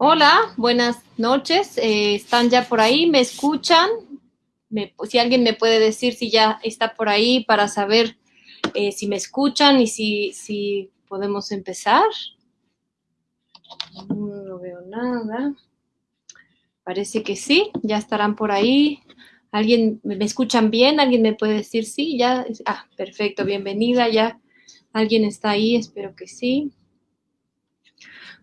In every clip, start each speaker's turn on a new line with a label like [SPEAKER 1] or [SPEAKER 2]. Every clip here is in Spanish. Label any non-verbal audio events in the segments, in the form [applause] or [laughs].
[SPEAKER 1] Hola, buenas noches. Eh, ¿Están ya por ahí? ¿Me escuchan? si alguien me puede decir si ya está por ahí para saber eh, si me escuchan y si, si podemos empezar. No veo nada. Parece que sí, ya estarán por ahí. ¿Alguien me escuchan bien? ¿Alguien me puede decir sí? Ya, ah, perfecto, bienvenida, ya. ¿Alguien está ahí? Espero que sí.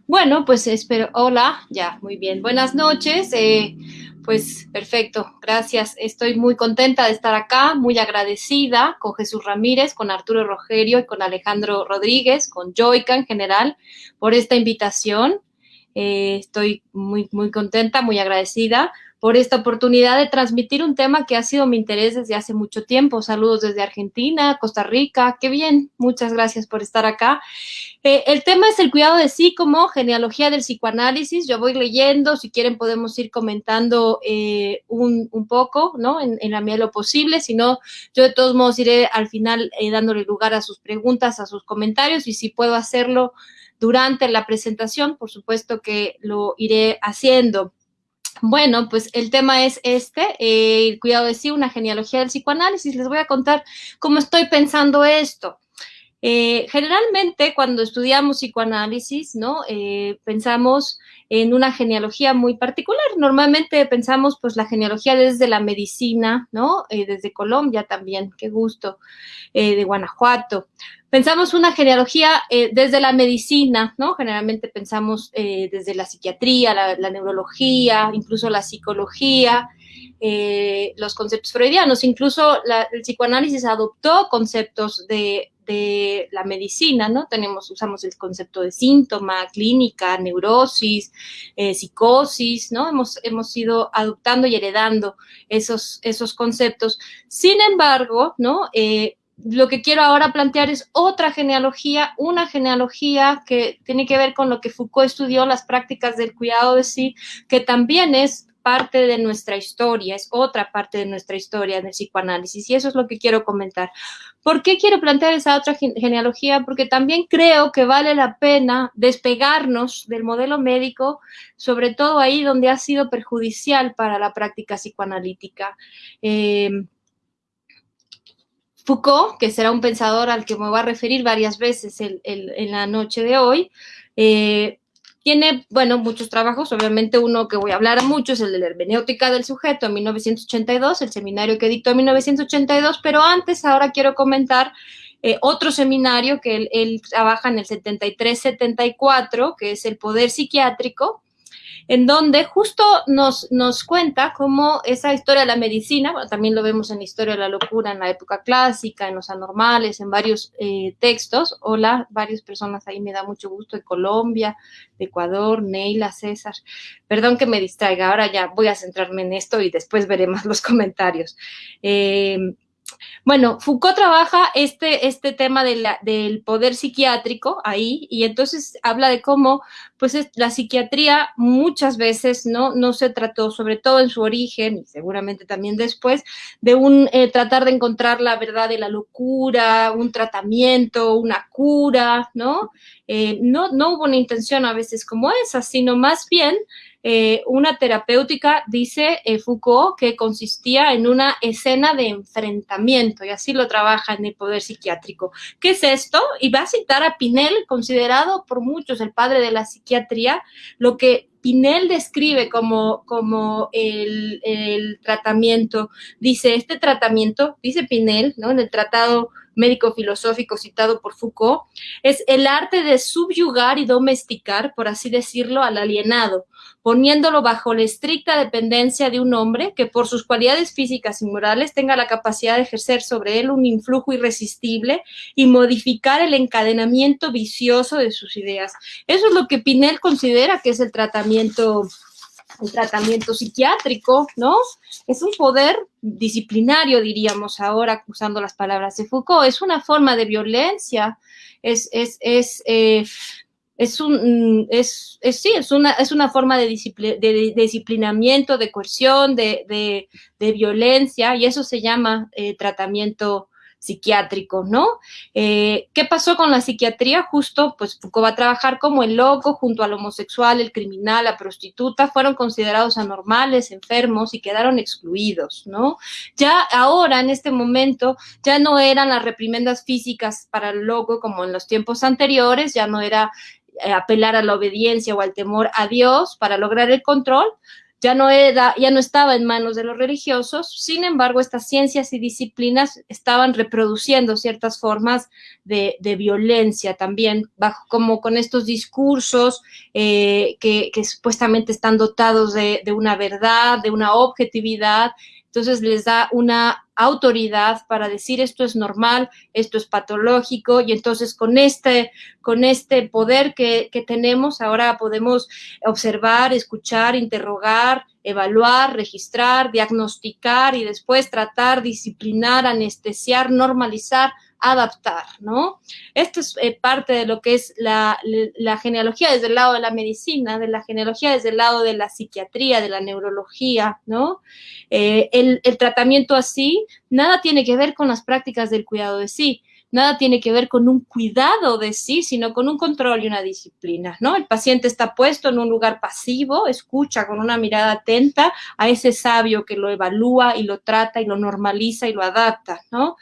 [SPEAKER 1] Bueno, pues espero, hola, ya, muy bien. Buenas noches, eh, pues perfecto, gracias. Estoy muy contenta de estar acá, muy agradecida con Jesús Ramírez, con Arturo Rogerio y con Alejandro Rodríguez, con Joica en general, por esta invitación. Eh, estoy muy, muy contenta, muy agradecida por esta oportunidad de transmitir un tema que ha sido mi interés desde hace mucho tiempo. Saludos desde Argentina, Costa Rica, qué bien, muchas gracias por estar acá. Eh, el tema es el cuidado de sí como genealogía del psicoanálisis. Yo voy leyendo, si quieren podemos ir comentando eh, un, poco, ¿no? En, la medida de lo posible, si no, yo de todos modos iré al final eh, dándole lugar a sus preguntas, a sus comentarios y si puedo hacerlo durante la presentación, por supuesto que lo iré haciendo. Bueno, pues el tema es este, eh, el cuidado de sí, una genealogía del psicoanálisis. Les voy a contar cómo estoy pensando esto. Eh, generalmente cuando estudiamos psicoanálisis, ¿no? Eh, pensamos en una genealogía muy particular. Normalmente pensamos pues la genealogía desde la medicina, ¿no? desde Colombia también, qué gusto, de Guanajuato. Pensamos una genealogía eh, desde la medicina, ¿no? Generalmente pensamos eh, desde la psiquiatría, la, neurología, incluso la psicología, eh, los conceptos freudianos. Incluso el psicoanálisis adoptó conceptos de, la medicina, ¿no? Tenemos, usamos el concepto de síntoma, clínica, neurosis, psicosis, ¿no? Hemos, hemos ido adoptando y heredando esos, esos conceptos. Sin embargo, ¿no? lo que quiero ahora plantear es otra genealogía, una genealogía que tiene que ver con lo que Foucault estudió, las prácticas del cuidado de sí, que también es parte de nuestra historia, es otra parte de nuestra historia del psicoanálisis, y eso es lo que quiero comentar. ¿Por qué quiero plantear esa otra genealogía? Porque también creo que vale la pena despegarnos del modelo médico, sobre todo ahí donde ha sido perjudicial para la práctica psicoanalítica. Eh, Foucault, que será un pensador al que me voy a referir varias veces en la noche de hoy, eh, tiene, bueno, muchos trabajos, obviamente uno que voy a hablar mucho es el de la hermenéutica del sujeto en 1982, el seminario que dictó en 1982, pero antes ahora quiero comentar eh, otro seminario que él, él trabaja en el 73-74, que es el poder psiquiátrico, en donde justo nos, nos cuenta cómo esa historia de la medicina, también lo vemos en la historia de la locura en la época clásica, en los anormales, en varios eh, textos. Hola, varias personas ahí me da mucho gusto de Colombia, de Ecuador, Neila, César. Perdón que me distraiga, ahora ya voy a centrarme en esto y después veremos los [laughs] comentarios. Eh, bueno, Foucault trabaja este, este tema del poder psiquiátrico ahí y entonces habla de cómo pues la psiquiatría muchas veces no, no se trató, sobre todo en su origen y seguramente también después, de un eh, tratar de encontrar la verdad de la locura, un tratamiento, una cura, ¿no? Eh, no, no hubo una intención a veces como esa, sino más bien eh, una terapéutica, dice eh, Foucault, que consistía en una escena de enfrentamiento, y así lo trabaja en el poder psiquiátrico. ¿Qué es esto? Y va a citar a Pinel, considerado por muchos el padre de la psiquiatría, lo que Pinel describe como, como el, el tratamiento. Dice, este tratamiento, dice Pinel, ¿no? En el tratado médico-filosófico citado por Foucault, es el arte de subyugar y domesticar, por así decirlo, al alienado, poniéndolo bajo la estricta dependencia de un hombre que por sus cualidades físicas y morales tenga la capacidad de ejercer sobre él un influjo irresistible y modificar el encadenamiento vicioso de sus ideas. Eso es lo que Pinel considera que es el tratamiento el tratamiento psiquiátrico, ¿no? Es un poder disciplinario, diríamos ahora, usando las palabras de Foucault, es una forma de violencia, es, es, eh, es un, es, es, sí, es una, es una forma de, de, disciplinamiento, de coerción, de, de, violencia, y eso se llama eh, tratamiento psiquiátrico, ¿no? Eh, ¿Qué pasó con la psiquiatría? Justo, pues Foucault va a trabajar como el loco junto al homosexual, el criminal, la prostituta, fueron considerados anormales, enfermos y quedaron excluidos, ¿no? Ya ahora, en este momento, ya no eran las reprimendas físicas para el loco como en los tiempos anteriores, ya no era apelar a la obediencia o al temor a Dios para lograr el control, ya no, era, ya no estaba en manos de los religiosos, sin embargo, estas ciencias y disciplinas estaban reproduciendo ciertas formas de, violencia también, bajo, como con estos discursos eh, que, supuestamente están dotados de, de una verdad, de una objetividad, entonces les da una autoridad para decir esto es normal, esto es patológico y entonces con este, con este poder que, que tenemos ahora podemos observar, escuchar, interrogar, evaluar, registrar, diagnosticar y después tratar, disciplinar, anestesiar, normalizar adaptar, ¿no? Esto es eh, parte de lo que es la, genealogía desde el lado de la medicina, de la genealogía desde el lado de la psiquiatría, de la neurología, ¿no? Eh, el, el tratamiento así nada tiene que ver con las prácticas del cuidado de sí, nada tiene que ver con un cuidado de sí, sino con un control y una disciplina, ¿no? El paciente está puesto en un lugar pasivo, escucha con una mirada atenta a ese sabio que lo evalúa y lo trata y lo normaliza y lo adapta, ¿no?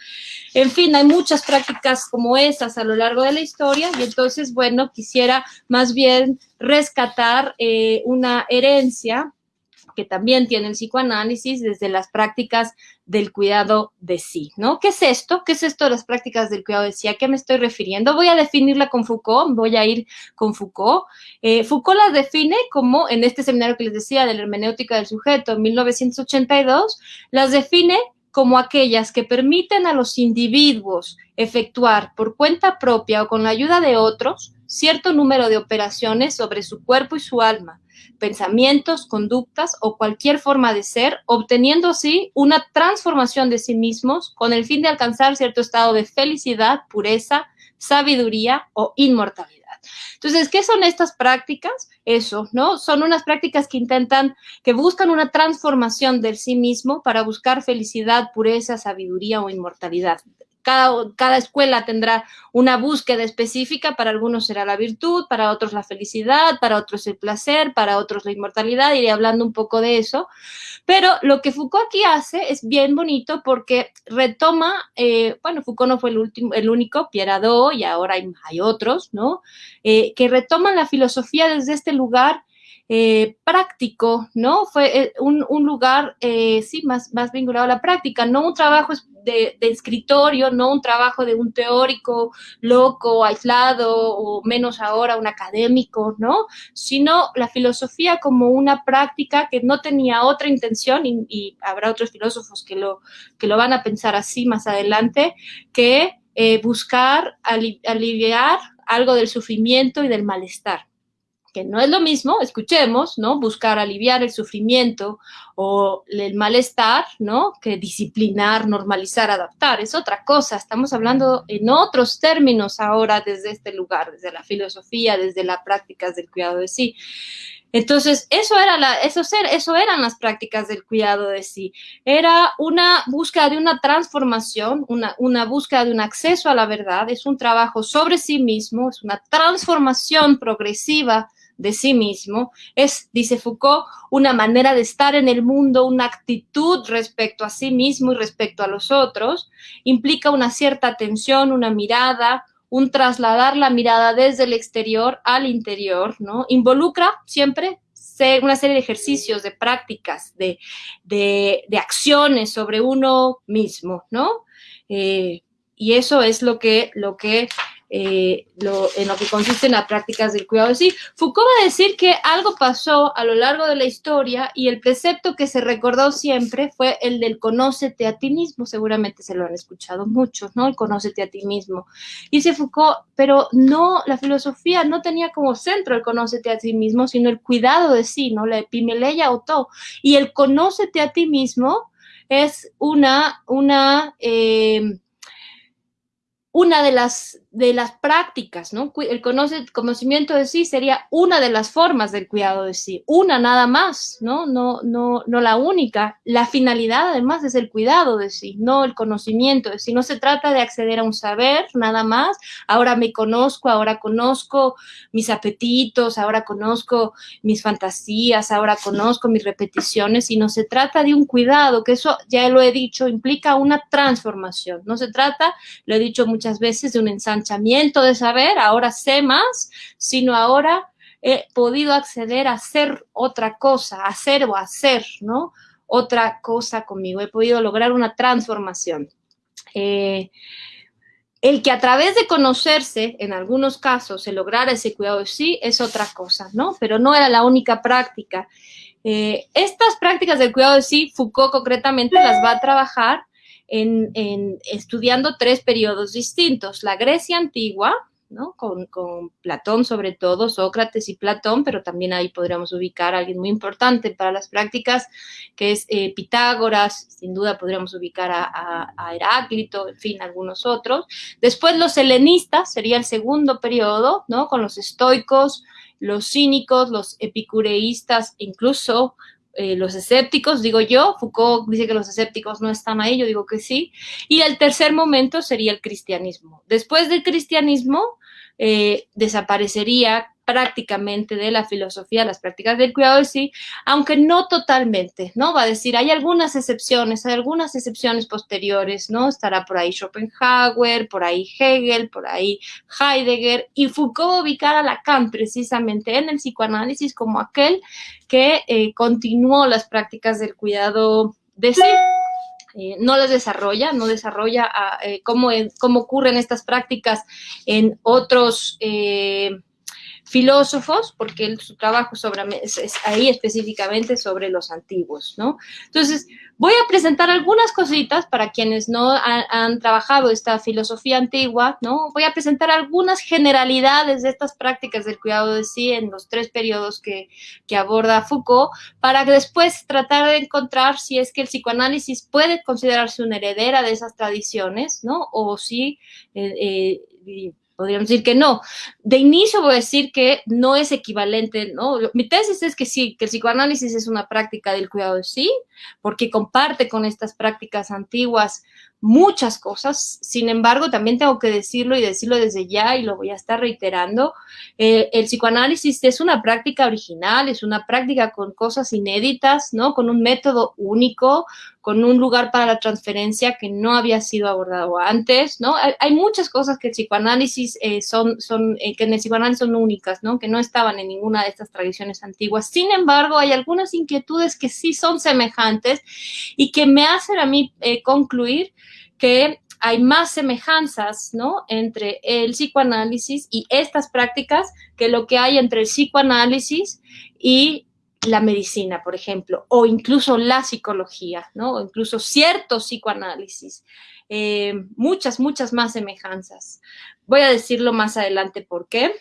[SPEAKER 1] En fin, hay muchas prácticas como esas a lo largo de la historia y entonces, bueno, quisiera más bien rescatar eh, una herencia que también tiene el psicoanálisis desde las prácticas del cuidado de sí, ¿no? ¿Qué es esto? ¿Qué es esto de las prácticas del cuidado de sí? ¿A qué me estoy refiriendo? Voy a definirla con Foucault, voy a ir con Foucault. Eh, Foucault las define como, en este seminario que les decía de la hermenéutica del sujeto en 1982, las define como aquellas que permiten a los individuos efectuar por cuenta propia o con la ayuda de otros cierto número de operaciones sobre su cuerpo y su alma, pensamientos, conductas o cualquier forma de ser, obteniendo así una transformación de sí mismos con el fin de alcanzar cierto estado de felicidad, pureza, sabiduría o inmortalidad. Entonces, ¿qué son estas prácticas? Eso, ¿no? Son unas prácticas que intentan, que buscan una transformación del sí mismo para buscar felicidad, pureza, sabiduría o inmortalidad cada, escuela tendrá una búsqueda específica, para algunos será la virtud, para otros la felicidad, para otros el placer, para otros la inmortalidad, iré hablando un poco de eso. Pero lo que Foucault aquí hace es bien bonito porque retoma, eh, bueno, Foucault no fue el, último, el único, Pierre y ahora hay, otros, ¿no? Eh, que retoman la filosofía desde este lugar eh, práctico, ¿no? Fue un, lugar, sí, más, más vinculado a la práctica, no un trabajo de, escritorio, no un trabajo de un teórico loco, aislado o menos ahora un académico, ¿no? Sino la filosofía como una práctica que no tenía otra intención y, habrá otros filósofos que lo, que lo van a pensar así más adelante, que eh, buscar aliviar algo del sufrimiento y del malestar que no es lo mismo, escuchemos, ¿no? Buscar aliviar el sufrimiento o el malestar, ¿no? Que disciplinar, normalizar, adaptar, es otra cosa. Estamos hablando en otros términos ahora desde este lugar, desde la filosofía, desde las prácticas del cuidado de sí. Entonces, eso, era la, eso, eso eran las prácticas del cuidado de sí. Era una búsqueda de una transformación, una, una búsqueda de un acceso a la verdad, es un trabajo sobre sí mismo, es una transformación progresiva de sí mismo, es, dice Foucault, una manera de estar en el mundo, una actitud respecto a sí mismo y respecto a los otros, implica una cierta atención, una mirada, un trasladar la mirada desde el exterior al interior, ¿no? Involucra siempre una serie de ejercicios, de prácticas, de, acciones sobre uno mismo, ¿no? Eh, y eso es lo que, lo que eh, en lo que consiste en las prácticas del cuidado de sí. Foucault va a decir que algo pasó a lo largo de la historia y el precepto que se recordó siempre fue el del conócete a ti mismo, seguramente se lo han escuchado muchos, ¿no? El conócete a ti mismo. Dice Foucault, pero no, la filosofía no tenía como centro el conócete a ti mismo, sino el cuidado de sí, ¿no? La epimeleia auto. Y el conócete a ti mismo es una, una, eh, una de las, de las prácticas, ¿no? El conocimiento de sí sería una de las formas del cuidado de sí, una nada más, ¿no? No, no, no la única. La finalidad además es el cuidado de sí, no el conocimiento de sí. No se trata de acceder a un saber nada más. Ahora me conozco, ahora conozco mis apetitos, ahora conozco mis fantasías, ahora conozco mis repeticiones, sino se trata de un cuidado, que eso ya lo he dicho, implica una transformación. No se trata, lo he dicho muchas muchas veces de un ensanchamiento de saber, ahora sé más, sino ahora he podido acceder a hacer otra cosa, hacer o hacer, ¿no? Otra cosa conmigo, he podido lograr una transformación. Eh, el que a través de conocerse, en algunos casos, se lograra ese cuidado de sí, es otra cosa, ¿no? Pero no era la única práctica. Eh, estas prácticas del cuidado de sí, Foucault concretamente las va a trabajar en, estudiando tres periodos distintos, la Grecia antigua, ¿no? Con, Platón sobre todo, Sócrates y Platón, pero también ahí podríamos ubicar a alguien muy importante para las prácticas, que es eh, Pitágoras, sin duda podríamos ubicar a, a, Heráclito, en fin, algunos otros. Después los helenistas, sería el segundo periodo, ¿no? Con los estoicos, los cínicos, los epicureístas, incluso eh, los escépticos, digo yo, Foucault dice que los escépticos no están ahí, yo digo que sí, y el tercer momento sería el cristianismo. Después del cristianismo eh, desaparecería prácticamente de la filosofía, las prácticas del cuidado de sí, aunque no totalmente, ¿no? Va a decir, hay algunas excepciones, hay algunas excepciones posteriores, ¿no? Estará por ahí Schopenhauer, por ahí Hegel, por ahí Heidegger, y Foucault ubicar a Lacan precisamente en el psicoanálisis como aquel que eh, continuó las prácticas del cuidado de sí. Eh, no las desarrolla, no desarrolla ah, eh, cómo, cómo, ocurren estas prácticas en otros filósofos, porque él, su trabajo sobre, es, ahí específicamente sobre los antiguos, ¿no? Entonces, voy a presentar algunas cositas para quienes no han, trabajado esta filosofía antigua, ¿no? Voy a presentar algunas generalidades de estas prácticas del cuidado de sí en los tres periodos que, que aborda Foucault, para después tratar de encontrar si es que el psicoanálisis puede considerarse una heredera de esas tradiciones, ¿no? O si... Eh, eh, podríamos decir que no. De inicio voy a decir que no es equivalente, ¿no? Mi tesis es que sí, que el psicoanálisis es una práctica del cuidado de sí, porque comparte con estas prácticas antiguas muchas cosas. Sin embargo, también tengo que decirlo y decirlo desde ya y lo voy a estar reiterando. Eh, el psicoanálisis es una práctica original, es una práctica con cosas inéditas, ¿no? Con un método único, con un lugar para la transferencia que no había sido abordado antes, ¿no? Hay, muchas cosas que el psicoanálisis eh, son, son eh, que en el psicoanálisis son únicas, ¿no? Que no estaban en ninguna de estas tradiciones antiguas. Sin embargo, hay algunas inquietudes que sí son semejantes y que me hacen a mí concluir que hay más semejanzas, ¿no? Entre el psicoanálisis y estas prácticas que lo que hay entre el psicoanálisis y la medicina, por ejemplo, o incluso la psicología, ¿no? O incluso cierto psicoanálisis. Eh, muchas, muchas más semejanzas. Voy a decirlo más adelante por qué.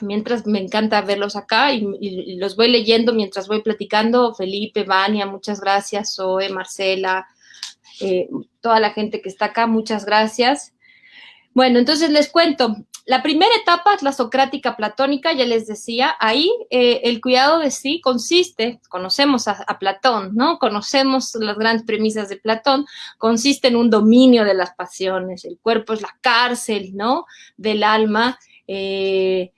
[SPEAKER 1] Mientras me encanta verlos acá y, y los voy leyendo mientras voy platicando. Felipe, Vania, muchas gracias. Zoe, Marcela, eh, toda la gente que está acá, muchas gracias. Bueno, entonces les cuento. La primera etapa es la socrática platónica, ya les decía, ahí eh, el cuidado de sí consiste, conocemos a, Platón, ¿no? Conocemos las grandes premisas de Platón, consiste en un dominio de las pasiones, el cuerpo es la cárcel, ¿no? Del alma, eh,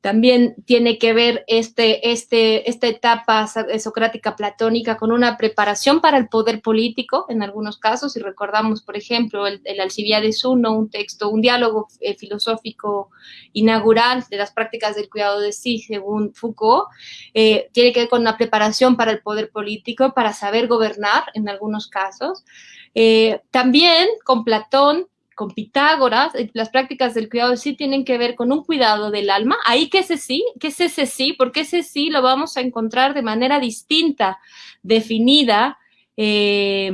[SPEAKER 1] también tiene que ver este, este, esta etapa socrática platónica con una preparación para el poder político en algunos casos. Y recordamos, por ejemplo, el, el Alcibiades I, un texto, un diálogo eh, filosófico inaugural de las prácticas del cuidado de sí, según Foucault, eh, tiene que ver con una preparación para el poder político, para saber gobernar en algunos casos. Eh, también con Platón con Pitágoras, eh, las prácticas del cuidado sí tienen que ver con un cuidado del alma. Ahí, ¿qué es ese sí? ¿Qué es ese sí? Porque ese sí lo vamos a encontrar de manera distinta, definida eh,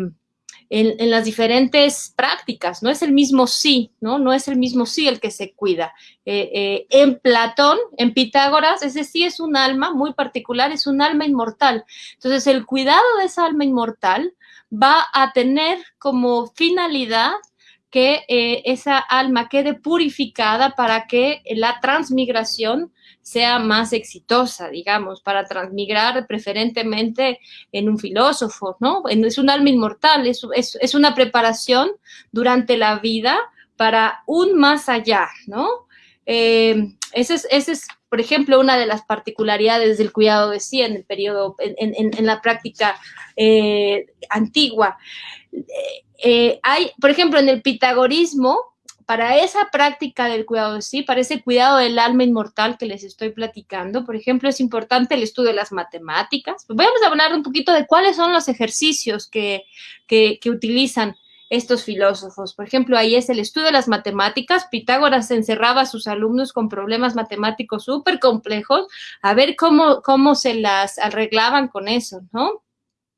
[SPEAKER 1] en, las diferentes prácticas. No es el mismo sí, ¿no? No es el mismo sí el que se cuida. Eh, en Platón, en Pitágoras, ese sí es un alma muy particular, es un alma inmortal. Entonces, el cuidado de esa alma inmortal va a tener como finalidad que eh, esa alma quede purificada para que la transmigración sea más exitosa, digamos, para transmigrar preferentemente en un filósofo, ¿no? Es un alma inmortal, es, es, una preparación durante la vida para un más allá, ¿no? Eh, ese es, ese es por ejemplo, una de las particularidades del cuidado de sí en el periodo, en, la práctica eh, antigua. Eh, eh, hay, por ejemplo, en el pitagorismo, para esa práctica del cuidado de sí, para ese cuidado del alma inmortal que les estoy platicando, por ejemplo, es importante el estudio de las matemáticas. Vamos a hablar un poquito de cuáles son los ejercicios que, que, que utilizan estos filósofos. Por ejemplo, ahí es el estudio de las matemáticas. Pitágoras encerraba a sus alumnos con problemas matemáticos súper complejos, a ver cómo, cómo se las arreglaban con eso, ¿no?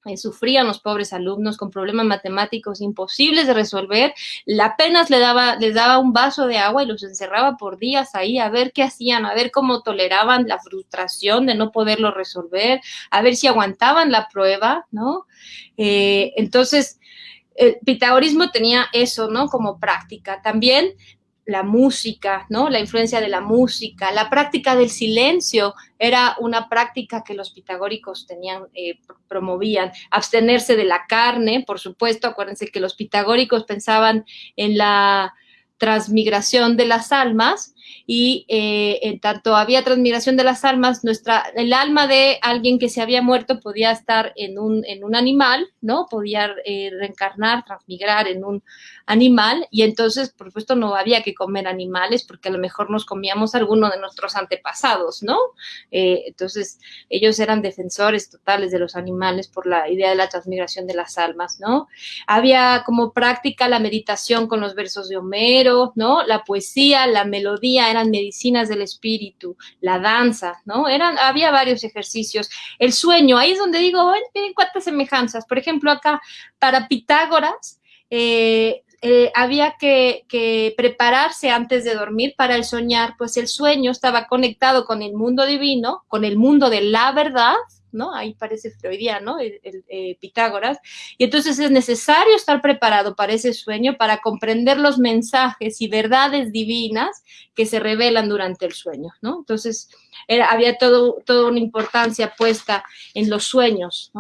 [SPEAKER 1] Eh, sufrían los pobres alumnos con problemas matemáticos imposibles de resolver, apenas le daba, les daba un vaso de agua y los encerraba por días ahí a ver qué hacían, a ver cómo toleraban la frustración de no poderlo resolver, a ver si aguantaban la prueba, ¿no? Eh, entonces, el pitagorismo tenía eso, ¿no? Como práctica. También la música, ¿no? La influencia de la música, la práctica del silencio era una práctica que los pitagóricos tenían, eh, promovían. Abstenerse de la carne, por supuesto, acuérdense que los pitagóricos pensaban en la transmigración de las almas y eh, en tanto había transmigración de las almas, nuestra, el alma de alguien que se había muerto podía estar en un, en un animal, ¿no? Podía eh, reencarnar, transmigrar en un animal y entonces, por supuesto, no había que comer animales porque a lo mejor nos comíamos alguno de nuestros antepasados, ¿no? Eh, entonces, ellos eran defensores totales de los animales por la idea de la transmigración de las almas, ¿no? Había como práctica la meditación con los versos de Homero, ¿no? La poesía, la melodía, eran medicinas del espíritu, la danza, ¿no? Eran, había varios ejercicios. El sueño, ahí es donde digo, miren cuántas semejanzas. Por ejemplo, acá, para Pitágoras, eh, eh, había que, prepararse antes de dormir para el soñar, pues el sueño estaba conectado con el mundo divino, con el mundo de la verdad, ¿no? Ahí parece freudiano, el, eh, Pitágoras. Y entonces es necesario estar preparado para ese sueño, para comprender los mensajes y verdades divinas que se revelan durante el sueño, ¿no? Entonces había todo, toda una importancia puesta en los sueños,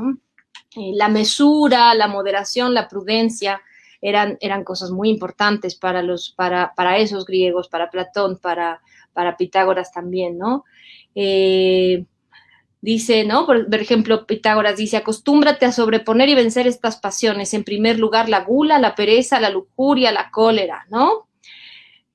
[SPEAKER 1] eh, la mesura, la moderación, la prudencia, eran, eran cosas muy importantes para, los, para, para esos griegos, para Platón, para, para Pitágoras también, ¿no? Eh, dice, ¿no? Por, ejemplo, Pitágoras dice, acostúmbrate a sobreponer y vencer estas pasiones. En primer lugar, la gula, la pereza, la lujuria, la cólera, ¿no?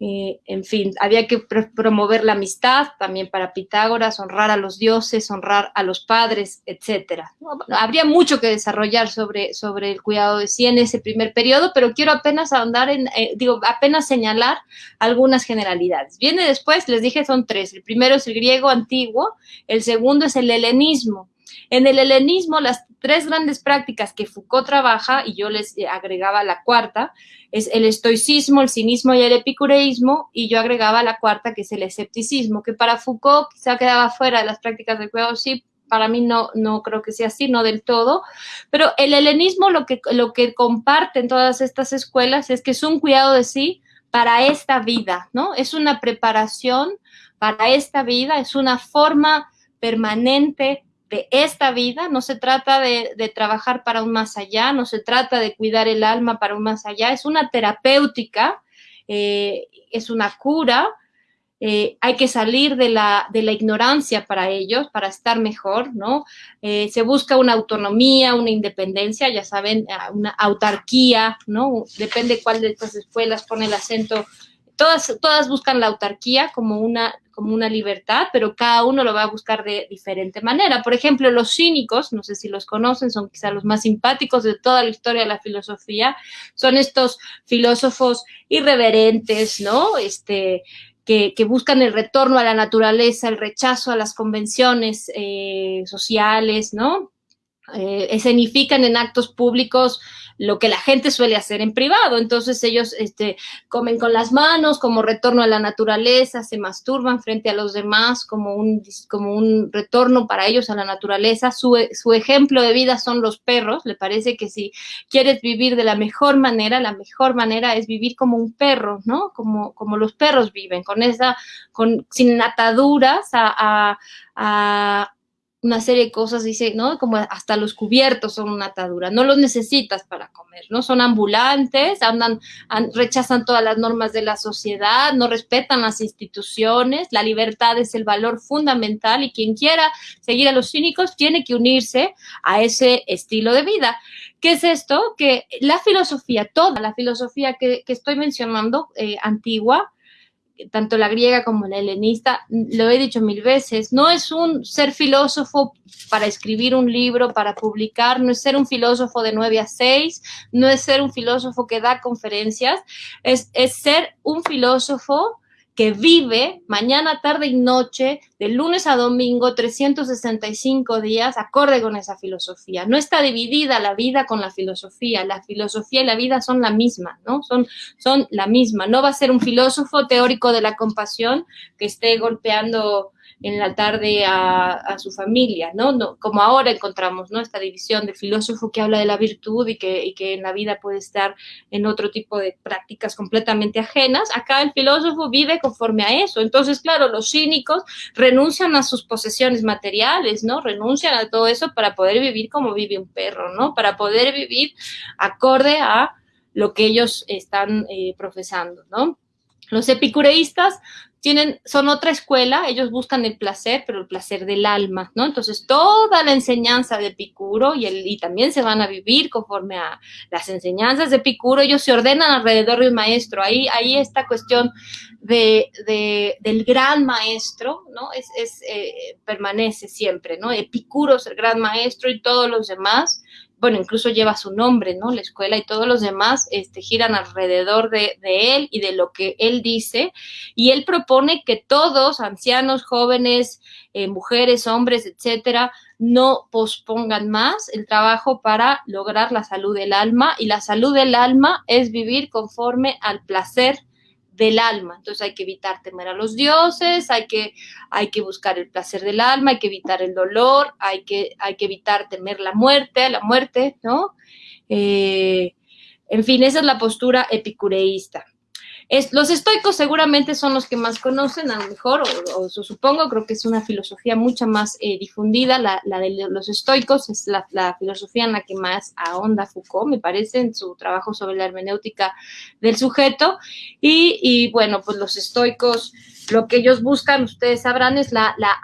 [SPEAKER 1] Eh, en fin, había que promover la amistad también para Pitágoras, honrar a los dioses, honrar a los padres, etcétera. habría mucho que desarrollar sobre, sobre el cuidado de sí en ese primer periodo, pero quiero apenas ahondar en, eh, digo, apenas señalar algunas generalidades. Viene después, les dije, son tres. El primero es el griego antiguo, el segundo es el helenismo. En el helenismo, las tres grandes prácticas que Foucault trabaja, y yo les agregaba la cuarta, es el estoicismo, el cinismo y el epicureísmo, y yo agregaba la cuarta, que es el escepticismo, que para Foucault quizá quedaba fuera de las prácticas del cuidado, sí, para mí no, no creo que sea así, no del todo, pero el helenismo lo que, lo que comparten todas estas escuelas es que es un cuidado de sí para esta vida, ¿no? Es una preparación para esta vida, es una forma permanente esta vida, no se trata de, trabajar para un más allá, no se trata de cuidar el alma para un más allá, es una terapéutica, eh, es una cura, eh, hay que salir de la, de la, ignorancia para ellos, para estar mejor, ¿no? Eh, se busca una autonomía, una independencia, ya saben, una autarquía, ¿no? Depende cuál de estas escuelas pone el acento todas, todas buscan la autarquía como una, como una libertad, pero cada uno lo va a buscar de diferente manera. Por ejemplo, los cínicos, no sé si los conocen, son quizá los más simpáticos de toda la historia de la filosofía, son estos filósofos irreverentes, ¿no? Este, que, buscan el retorno a la naturaleza, el rechazo a las convenciones eh, sociales, ¿no? Eh, escenifican en actos públicos lo que la gente suele hacer en privado. Entonces ellos este, comen con las manos como retorno a la naturaleza, se masturban frente a los demás como un, como un retorno para ellos a la naturaleza. Su, su ejemplo de vida son los perros. Le parece que si quieres vivir de la mejor manera, la mejor manera es vivir como un perro, ¿no? Como, como los perros viven, con esa, con, sin ataduras a, a una serie de cosas, dice, ¿no? Como hasta los cubiertos son una atadura, no los necesitas para comer, ¿no? Son ambulantes, andan, rechazan todas las normas de la sociedad, no respetan las instituciones, la libertad es el valor fundamental y quien quiera seguir a los cínicos tiene que unirse a ese estilo de vida. ¿Qué es esto? Que la filosofía, toda la filosofía que, estoy mencionando, eh, antigua, tanto la griega como la helenista, lo he dicho mil veces, no es un ser filósofo para escribir un libro, para publicar, no es ser un filósofo de 9 a 6, no es ser un filósofo que da conferencias, es, es ser un filósofo que vive mañana, tarde y noche, de lunes a domingo, 365 días, acorde con esa filosofía. No está dividida la vida con la filosofía. La filosofía y la vida son la misma, ¿no? Son, son la misma. No va a ser un filósofo teórico de la compasión que esté golpeando en la tarde a, su familia, ¿no? ¿no? Como ahora encontramos, ¿no? Esta división de filósofo que habla de la virtud y que, y que en la vida puede estar en otro tipo de prácticas completamente ajenas. Acá el filósofo vive conforme a eso. Entonces, claro, los cínicos renuncian a sus posesiones materiales, ¿no? Renuncian a todo eso para poder vivir como vive un perro, ¿no? Para poder vivir acorde a lo que ellos están eh, profesando, ¿no? Los epicureístas tienen, son otra escuela, ellos buscan el placer, pero el placer del alma, ¿no? Entonces, toda la enseñanza de Epicuro y, el, y también se van a vivir conforme a las enseñanzas de Epicuro, ellos se ordenan alrededor de un maestro. Ahí, ahí esta cuestión de, de, del gran maestro, ¿no? Es, es eh, permanece siempre, ¿no? Epicuro es el gran maestro y todos los demás bueno, incluso lleva su nombre, ¿no? La escuela y todos los demás este, giran alrededor de, él y de lo que él dice. Y él propone que todos, ancianos, jóvenes, eh, mujeres, hombres, etcétera, no pospongan más el trabajo para lograr la salud del alma. Y la salud del alma es vivir conforme al placer del alma. Entonces hay que evitar temer a los dioses, hay que, hay que buscar el placer del alma, hay que evitar el dolor, hay que, hay que evitar temer la muerte, la muerte, ¿no? Eh, en fin, esa es la postura epicureísta los estoicos seguramente son los que más conocen, a lo mejor, o, supongo, creo que es una filosofía mucho más eh, difundida, la, de los estoicos es la, filosofía en la que más ahonda Foucault, me parece, en su trabajo sobre la hermenéutica del sujeto, y, bueno, pues los estoicos lo que ellos buscan, ustedes sabrán, es la, la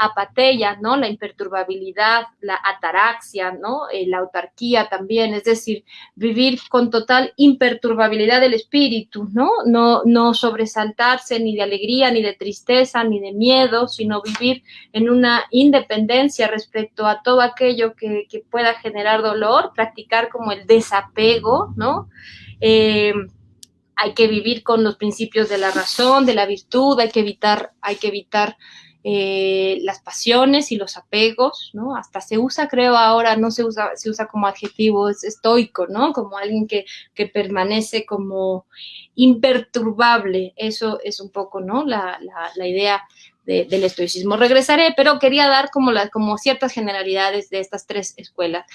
[SPEAKER 1] ¿no? La imperturbabilidad, la ataraxia, ¿no? Eh, la autarquía también, es decir, vivir con total imperturbabilidad del espíritu. No, no sobresaltarse ni de alegría, ni de tristeza, ni de miedo, sino vivir en una independencia respecto a todo aquello que, que pueda generar dolor, practicar como el desapego, ¿no? Eh, hay que vivir con los principios de la razón, de la virtud, hay que evitar, hay que evitar eh, las pasiones y los apegos, ¿no? Hasta se usa, creo, ahora no se usa, se usa como adjetivo es estoico, ¿no? Como alguien que, permanece como imperturbable. Eso es un poco, ¿no? La, idea del estoicismo. Regresaré, pero quería dar como ciertas generalidades de estas tres escuelas.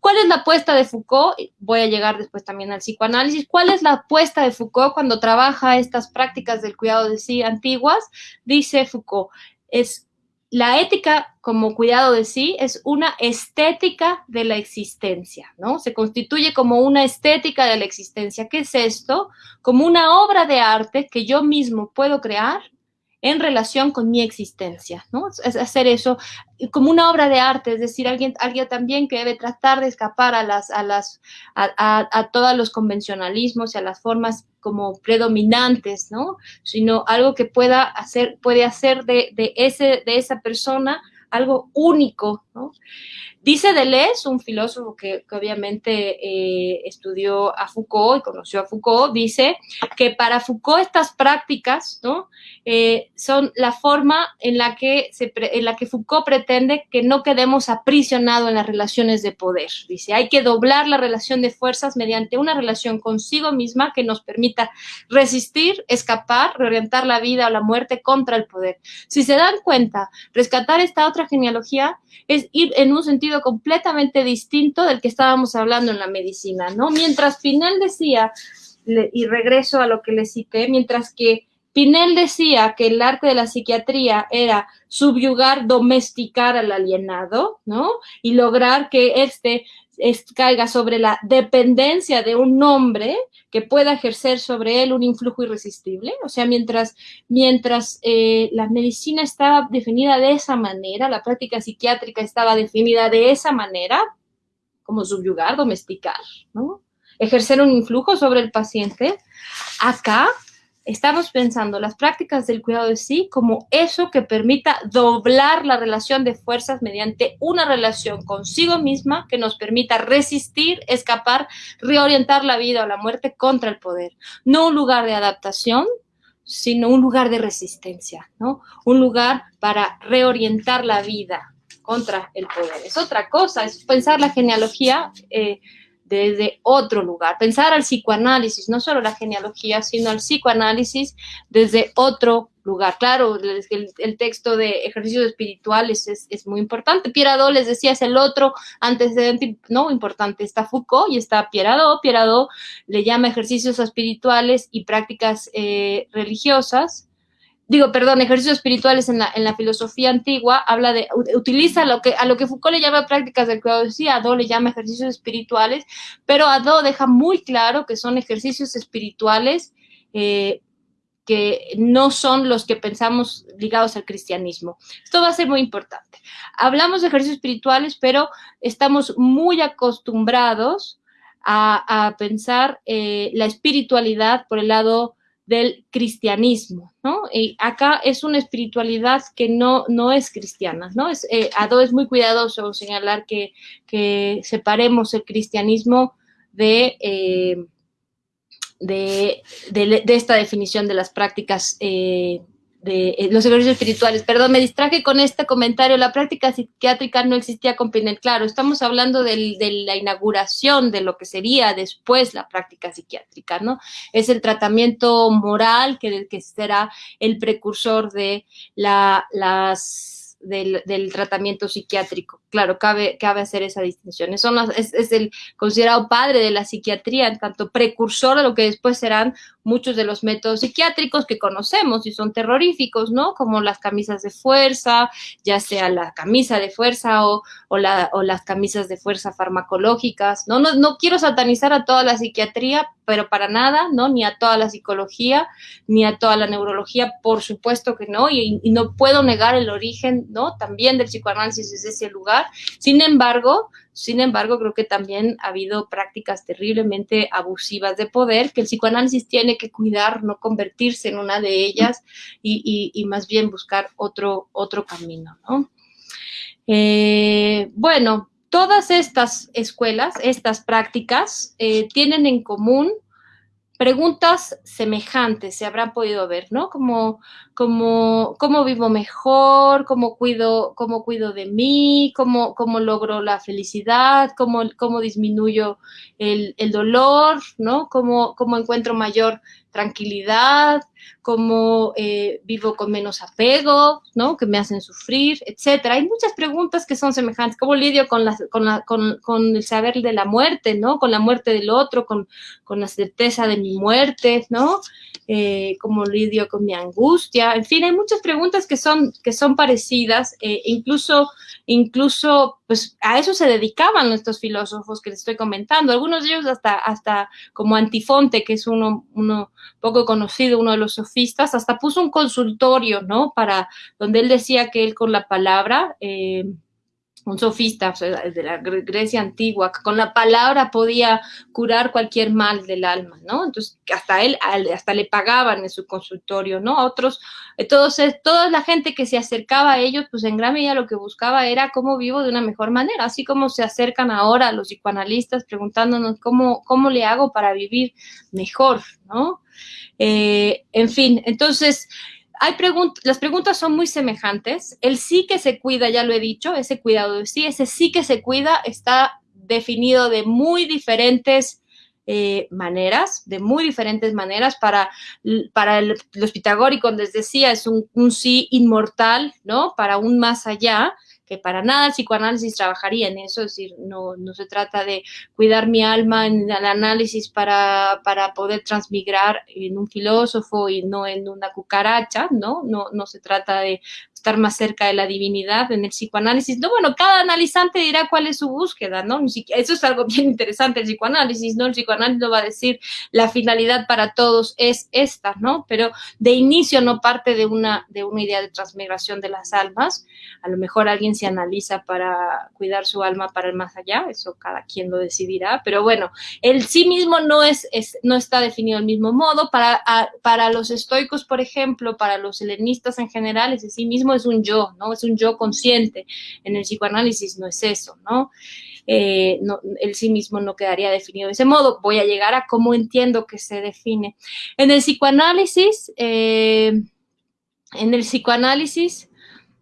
[SPEAKER 1] ¿Cuál es la apuesta de Foucault? Voy a llegar después también al psicoanálisis. ¿Cuál es la apuesta de Foucault cuando trabaja estas prácticas del cuidado de sí antiguas? Dice Foucault, es la ética como cuidado de sí es una estética de la existencia, ¿no? Se constituye como una estética de la existencia. ¿Qué es esto? Como una obra de arte que yo mismo puedo crear en relación con mi existencia, ¿no? Es hacer eso como una obra de arte, es decir, alguien, alguien también que debe tratar de escapar a las, a las, a, todos los convencionalismos y a las formas como predominantes, ¿no? Sino algo que pueda hacer, puede hacer de, ese, de esa persona algo único, ¿no? Dice Deleuze, un filósofo que, obviamente eh, estudió a Foucault y conoció a Foucault, dice que para Foucault estas prácticas ¿no? Eh, son la forma en la, que en la que Foucault pretende que no quedemos aprisionados en las relaciones de poder. Dice, hay que doblar la relación de fuerzas mediante una relación consigo misma que nos permita resistir, escapar, reorientar la vida o la muerte contra el poder. Si se dan cuenta, rescatar esta otra genealogía es ir en un sentido completamente distinto del que estábamos hablando en la medicina, ¿no? Mientras Pinel decía, y regreso a lo que le cité, mientras que Pinel decía que el arte de la psiquiatría era subyugar, domesticar al alienado, ¿no? Y lograr que éste caiga sobre la dependencia de un hombre que pueda ejercer sobre él un influjo irresistible. O sea, mientras, mientras eh, la medicina estaba definida de esa manera, la práctica psiquiátrica estaba definida de esa manera, como subyugar, domesticar, ¿no? Ejercer un influjo sobre el paciente. Acá estamos pensando las prácticas del cuidado de sí como eso que permita doblar la relación de fuerzas mediante una relación consigo misma que nos permita resistir, escapar, reorientar la vida o la muerte contra el poder. No un lugar de adaptación, sino un lugar de resistencia, ¿no? Un lugar para reorientar la vida contra el poder. Es otra cosa, es pensar la genealogía. Eh, desde otro lugar, pensar al psicoanálisis, no solo la genealogía, sino al psicoanálisis desde otro lugar. Claro, el, texto de ejercicios espirituales es, muy importante. Pierre les decía, es el otro antecedente, no importante. Está Foucault y está Pierre Adot. le llama ejercicios espirituales y prácticas eh, religiosas digo, perdón, ejercicios espirituales en la, en la filosofía antigua, habla de, utiliza lo que, a lo que Foucault le llama prácticas del cuidado sí, Adó le llama ejercicios espirituales, pero Adó deja muy claro que son ejercicios espirituales eh, que no son los que pensamos ligados al cristianismo. Esto va a ser muy importante. Hablamos de ejercicios espirituales, pero estamos muy acostumbrados a, pensar eh, la espiritualidad por el lado del cristianismo, ¿no? Y acá es una espiritualidad que no, no es cristiana, ¿no? Es, eh, Ado es muy cuidadoso señalar que, que separemos el cristianismo de, eh, de, de, esta definición de las prácticas eh, de eh, los ejercicios espirituales. Perdón, me distraje con este comentario. La práctica psiquiátrica no existía con Pinel. Claro, estamos hablando de la inauguración de lo que sería después la práctica psiquiátrica, ¿no? Es el tratamiento moral que, que será el precursor de la, las del, tratamiento psiquiátrico. Claro, cabe, cabe hacer esa distinción. es, es, el considerado padre de la psiquiatría, en tanto precursor de lo que después serán muchos de los métodos psiquiátricos que conocemos y son terroríficos, ¿no? Como las camisas de fuerza, ya sea la camisa de fuerza o, o, la, o las camisas de fuerza farmacológicas, ¿no? ¿no? No quiero satanizar a toda la psiquiatría, pero para nada, ¿no? Ni a toda la psicología, ni a toda la neurología, por supuesto que no, y, y no puedo negar el origen, ¿no? También del psicoanálisis desde ese lugar. Sin embargo, sin embargo, creo que también ha habido prácticas terriblemente abusivas de poder que el psicoanálisis tiene que cuidar, no convertirse en una de ellas y, más bien buscar otro, otro camino, ¿no? Eh, bueno, todas estas escuelas, estas prácticas, eh, tienen en común preguntas semejantes se habrán podido ver, ¿no? Como, como, cómo vivo mejor, cómo cuido, cómo cuido de mí, cómo, cómo logro la felicidad, cómo, cómo disminuyo el, el dolor, ¿no? Cómo, cómo encuentro mayor tranquilidad, cómo eh, vivo con menos apego, ¿no? Que me hacen sufrir, etcétera. Hay muchas preguntas que son semejantes. ¿Cómo lidio con, la, con, la, con, con, el saber de la muerte, ¿no? Con la muerte del otro, con, con la certeza de mi muerte, ¿no? Eh, ¿Cómo lidio con mi angustia? En fin, hay muchas preguntas que son, que son parecidas, eh, incluso, incluso, pues a eso se dedicaban estos filósofos que les estoy comentando. Algunos de ellos hasta, hasta como Antifonte, que es uno, uno poco conocido, uno de los sofistas, hasta puso un consultorio, ¿no? Para, donde él decía que él con la palabra, eh, un sofista de la Grecia antigua, que con la palabra podía curar cualquier mal del alma, ¿no? Entonces, hasta él, hasta le pagaban en su consultorio, ¿no? Otros, entonces, toda la gente que se acercaba a ellos, pues en gran medida lo que buscaba era cómo vivo de una mejor manera, así como se acercan ahora los psicoanalistas preguntándonos cómo, cómo le hago para vivir mejor, ¿no? Eh, en fin, entonces, hay las preguntas son muy semejantes. El sí que se cuida, ya lo he dicho, ese cuidado de sí, ese sí que se cuida está definido de muy diferentes eh, maneras, de muy diferentes maneras. Para, para los pitagóricos, les decía, es un, un sí inmortal, ¿no? Para un más allá que para nada el psicoanálisis trabajaría en eso, es decir, no, no se trata de cuidar mi alma en el análisis para, para poder transmigrar en un filósofo y no en una cucaracha, ¿no? No, no se trata de estar más cerca de la divinidad en el psicoanálisis. No, bueno, cada analizante dirá cuál es su búsqueda, ¿no? Eso es algo [laughs] bien interesante, el psicoanálisis, ¿no? El psicoanálisis no va a decir la finalidad para todos es esta, ¿no? Pero de inicio no parte de una, de una idea de transmigración de las almas. A lo mejor alguien se analiza para cuidar su alma para el más allá, eso cada quien lo decidirá, pero bueno, el sí mismo no, es, no está definido del mismo modo. Para, para los estoicos, por ejemplo, para los helenistas en general, ese sí mismo es un yo, ¿no? Es un yo consciente. En el psicoanálisis no es eso, ¿no? Eh, el sí mismo no quedaría definido de ese modo. Voy a llegar a cómo entiendo que se define. En el psicoanálisis, eh, en el psicoanálisis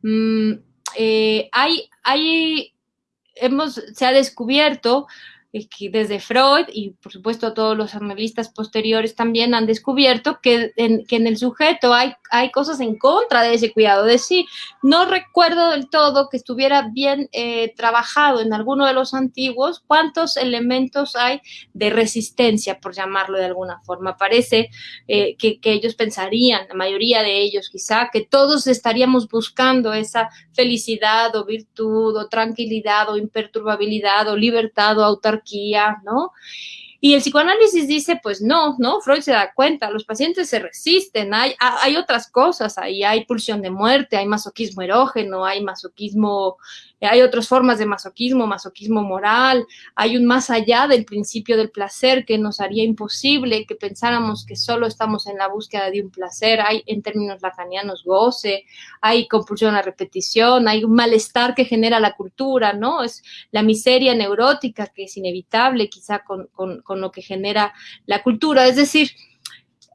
[SPEAKER 1] mm, eh, hay, hay, hemos, se ha descubierto que desde Freud y por supuesto todos los analistas posteriores también han descubierto que en, que en el sujeto hay, hay cosas en contra de ese cuidado de sí. No recuerdo del todo que estuviera bien eh, trabajado en alguno de los antiguos cuántos elementos hay de resistencia, por llamarlo de alguna forma. Parece eh, que, que ellos pensarían, la mayoría de ellos quizá, que todos estaríamos buscando esa felicidad o virtud o tranquilidad o imperturbabilidad o libertad o autarquía ¿no? Y el psicoanálisis dice, pues no, ¿no? Freud se da cuenta, los pacientes se resisten, hay, hay otras cosas, ahí hay pulsión de muerte, hay masoquismo erógeno, hay masoquismo hay otras formas de masoquismo, masoquismo moral, hay un más allá del principio del placer que nos haría imposible que pensáramos que solo estamos en la búsqueda de un placer, hay en términos lacanianos goce, hay compulsión a repetición, hay un malestar que genera la cultura, ¿no? Es la miseria neurótica que es inevitable quizá con, con lo que genera la cultura, es decir,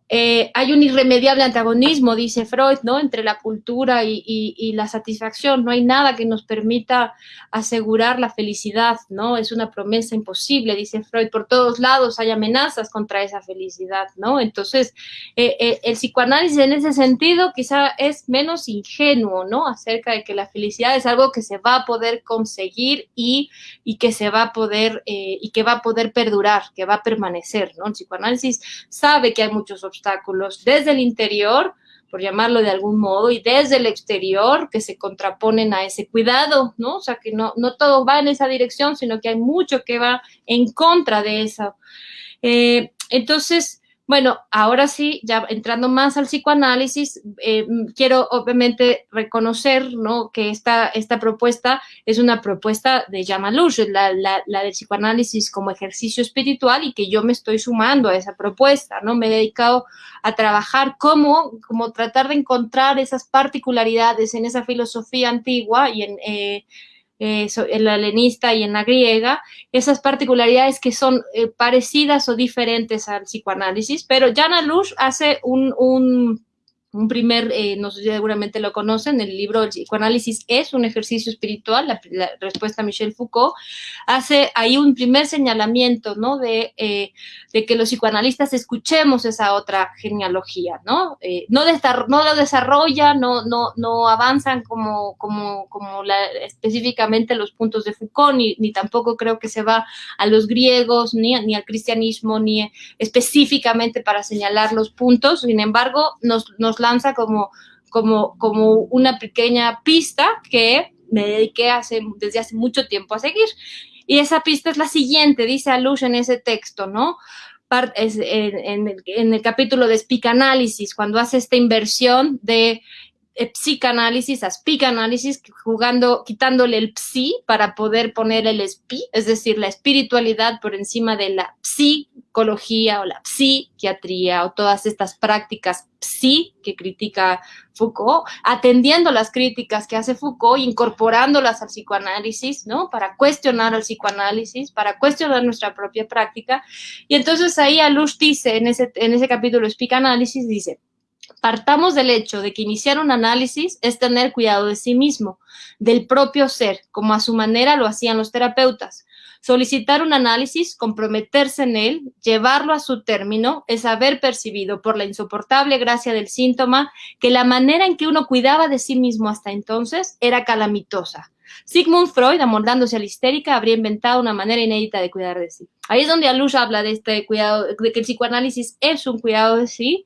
[SPEAKER 1] eh, hay un irremediable antagonismo, dice Freud, ¿no? Entre la cultura y, la satisfacción. No hay nada que nos permita asegurar la felicidad, ¿no? Es una promesa imposible, dice Freud. Por todos lados hay amenazas contra esa felicidad, ¿no? Entonces, eh, eh, el psicoanálisis en ese sentido quizá es menos ingenuo, ¿no? Acerca de que la felicidad es algo que se va a poder conseguir y, que se va a poder, y que va a poder perdurar, que va a permanecer, ¿no? El psicoanálisis sabe que hay muchos obstáculos obstáculos desde el interior, por llamarlo de algún modo, y desde el exterior que se contraponen a ese cuidado, ¿no? O sea, que no, no todo va en esa dirección, sino que hay mucho que va en contra de eso. Eh, entonces, bueno, ahora sí, ya entrando más al psicoanálisis, eh, quiero obviamente reconocer ¿no? que esta, esta propuesta es una propuesta de Yamalush, la, la, la del psicoanálisis como ejercicio espiritual y que yo me estoy sumando a esa propuesta, ¿no? Me he dedicado a trabajar como, como tratar de encontrar esas particularidades en esa filosofía antigua y en... Eh, eh, en la helenista y en la griega, esas particularidades que son eh, parecidas o diferentes al psicoanálisis, pero Jana Lush hace un, un un primer, eh, no sé si seguramente lo conocen, el libro El psicoanálisis es un ejercicio espiritual, la, respuesta a Michel Foucault, hace ahí un primer señalamiento, ¿no? De, eh, de, que los psicoanalistas escuchemos esa otra genealogía, ¿no? Eh, no, no lo desarrollan, no, no, no avanzan como, como, como específicamente los puntos de Foucault, ni, ni, tampoco creo que se va a los griegos, ni, ni al cristianismo, ni específicamente para señalar los puntos, sin embargo, nos, nos lanza como, como, como una pequeña pista que me dediqué desde hace mucho tiempo a seguir. Y esa pista es la siguiente, dice Alush en ese texto, ¿no? en, el, capítulo de Speak Analysis, cuando hace esta inversión de psicanálisis a psicanálisis, jugando, quitándole el psi para poder poner el spi, es decir, la espiritualidad por encima de la psicología o la psiquiatría o todas estas prácticas psi que critica Foucault, atendiendo las críticas que hace Foucault, incorporándolas al psicoanálisis, ¿no? Para cuestionar al psicoanálisis, para cuestionar nuestra propia práctica. Y entonces ahí Alush dice, en ese, en ese capítulo psicanálisis, dice, Partamos del hecho de que iniciar un análisis es tener cuidado de sí mismo, del propio ser, como a su manera lo hacían los terapeutas. Solicitar un análisis, comprometerse en él, llevarlo a su término, es haber percibido por la insoportable gracia del síntoma que la manera en que uno cuidaba de sí mismo hasta entonces era calamitosa. Sigmund Freud, amoldándose a la histérica, habría inventado una manera inédita de cuidar de sí. Ahí es donde Alush habla de este cuidado, de que el psicoanálisis es un cuidado de sí,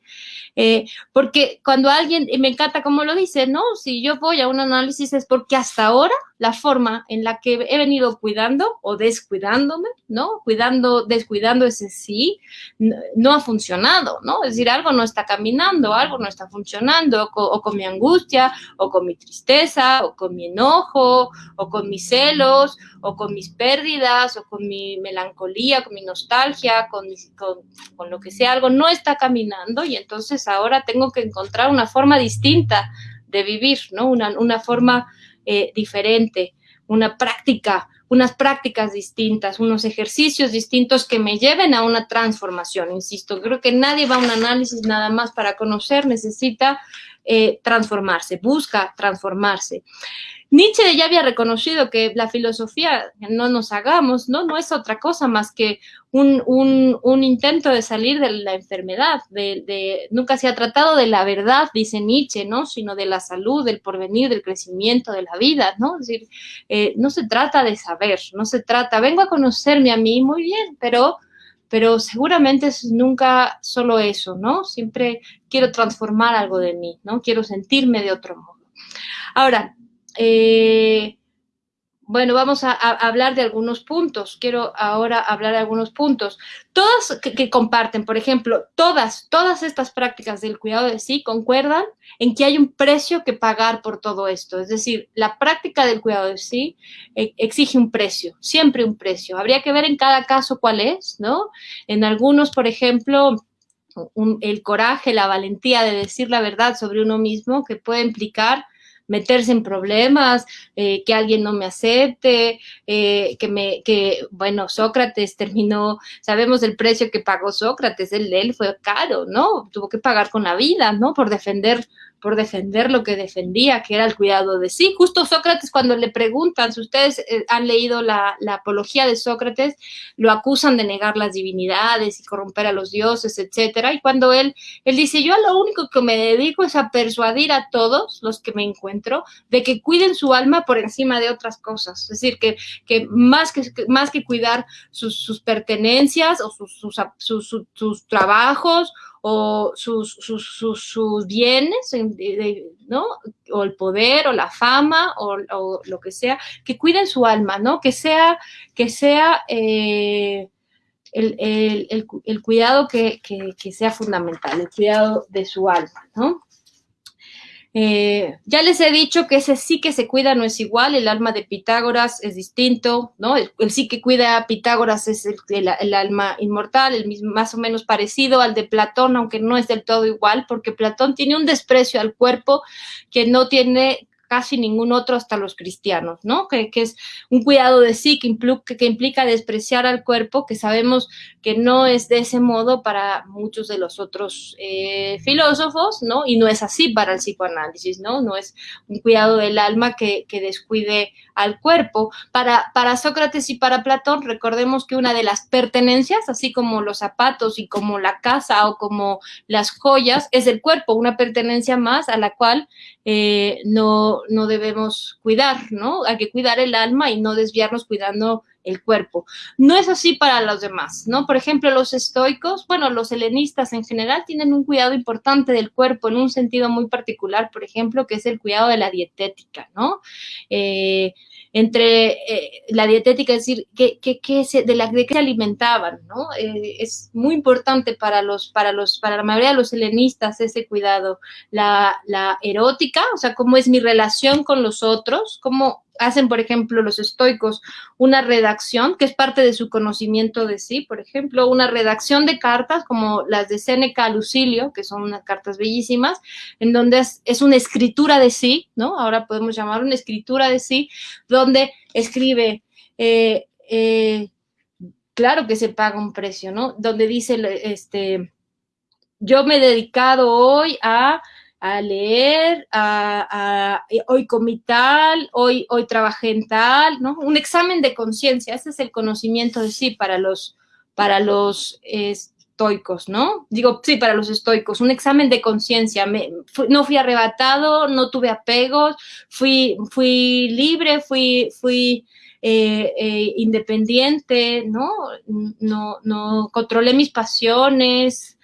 [SPEAKER 1] eh, porque cuando alguien, y me encanta cómo lo dice, ¿no? Si yo voy a un análisis es porque hasta ahora la forma en la que he venido cuidando o descuidándome, ¿no? Cuidando, descuidando ese sí, no, ha funcionado, ¿no? Es decir, algo no está caminando, algo no está funcionando, o con, mi angustia, o con mi tristeza, o con mi enojo, o con mis celos, o con mis pérdidas, o con mi melancolía, con mi nostalgia, con, con, con lo que sea, algo no está caminando y entonces ahora tengo que encontrar una forma distinta de vivir, ¿no? Una, una forma eh, diferente, una práctica, unas prácticas distintas, unos ejercicios distintos que me lleven a una transformación. Insisto, creo que nadie va a un análisis nada más para conocer, necesita eh, transformarse, busca transformarse. Nietzsche ya había reconocido que la filosofía, no nos hagamos, no, no es otra cosa más que un, un, intento de salir de la enfermedad, de, nunca se ha tratado de la verdad, dice Nietzsche, ¿no? Sino de la salud, del porvenir, del crecimiento, de la vida, ¿no? Decir, eh, no se trata de saber, no se trata, vengo a conocerme a mí, muy bien, pero pero seguramente es nunca solo eso, ¿no? Siempre quiero transformar algo de mí, ¿no? Quiero sentirme de otro modo. Ahora, eh, bueno, vamos a, hablar de algunos puntos. Quiero ahora hablar de algunos puntos. Todas que, comparten, por ejemplo, todas, todas estas prácticas del cuidado de sí concuerdan en que hay un precio que pagar por todo esto. Es decir, la práctica del cuidado de sí eh, exige un precio, siempre un precio. Habría que ver en cada caso cuál es, ¿no? En algunos, por ejemplo, el coraje, la valentía de decir la verdad sobre uno mismo, que puede implicar meterse en problemas, eh, que alguien no me acepte, eh, que me, que, bueno, Sócrates terminó, sabemos el precio que pagó Sócrates, el él fue caro, ¿no? Tuvo que pagar con la vida, ¿no? Por defender por defender lo que defendía, que era el cuidado de sí. Justo Sócrates, cuando le preguntan, si ustedes eh, han leído la, apología de Sócrates, lo acusan de negar las divinidades y corromper a los dioses, etcétera. Y cuando él, él dice, yo lo único que me dedico es a persuadir a todos los que me encuentro de que cuiden su alma por encima de otras cosas. Es decir, que, que, más, que más que cuidar sus, pertenencias o sus, sus, sus trabajos o sus, sus, bienes, ¿no? O el poder o la fama o, lo que sea, que cuiden su alma, ¿no? Que sea, que sea eh, el, cuidado que, que sea fundamental, el cuidado de su alma, ¿no? Eh, ya les he dicho que ese sí que se cuida no es igual, el alma de Pitágoras es distinto, ¿no? El, sí que cuida a Pitágoras es el, alma inmortal, el mismo, más o menos parecido al de Platón, aunque no es del todo igual, porque Platón tiene un desprecio al cuerpo que no tiene casi ningún otro hasta los cristianos, ¿no? Que, es un cuidado de sí que implica, que implica despreciar al cuerpo, que sabemos que no es de ese modo para muchos de los otros eh, filósofos, ¿no? Y no es así para el psicoanálisis, ¿no? No es un cuidado del alma que, que descuide al cuerpo. Para, para Sócrates y para Platón, recordemos que una de las pertenencias, así como los zapatos y como la casa o como las joyas, es el cuerpo, una pertenencia más a la cual eh, no, no debemos cuidar, ¿no? Hay que cuidar el alma y no desviarnos cuidando el cuerpo. No es así para los demás, ¿no? Por ejemplo, los estoicos, bueno, los helenistas en general tienen un cuidado importante del cuerpo en un sentido muy particular, por ejemplo, que es el cuidado de la dietética, ¿no? Eh, entre eh, la dietética, es decir, que, se, de, la, de qué alimentaban, ¿no? Eh, es muy importante para los, para los, para la mayoría de los helenistas ese cuidado. La, la erótica, o sea, cómo es mi relación con los otros, cómo hacen, por ejemplo, los estoicos una redacción, que es parte de su conocimiento de sí, por ejemplo, una redacción de cartas como las de Séneca a Lucilio, que son unas cartas bellísimas, en donde es, una escritura de sí, ¿no? Ahora podemos llamar una escritura de sí, donde escribe, eh, eh, claro que se paga un precio, ¿no? Donde dice, este, yo me he dedicado hoy a a leer, a, hoy comí tal, hoy, hoy trabajé en tal, ¿no? Un examen de conciencia, ese es el conocimiento de sí para los, para los estoicos, ¿no? Digo, sí, para los estoicos, un examen de conciencia, no fui arrebatado, no tuve apegos, fui, fui libre, fui, fui eh, eh, independiente, ¿no? No, no controlé mis pasiones,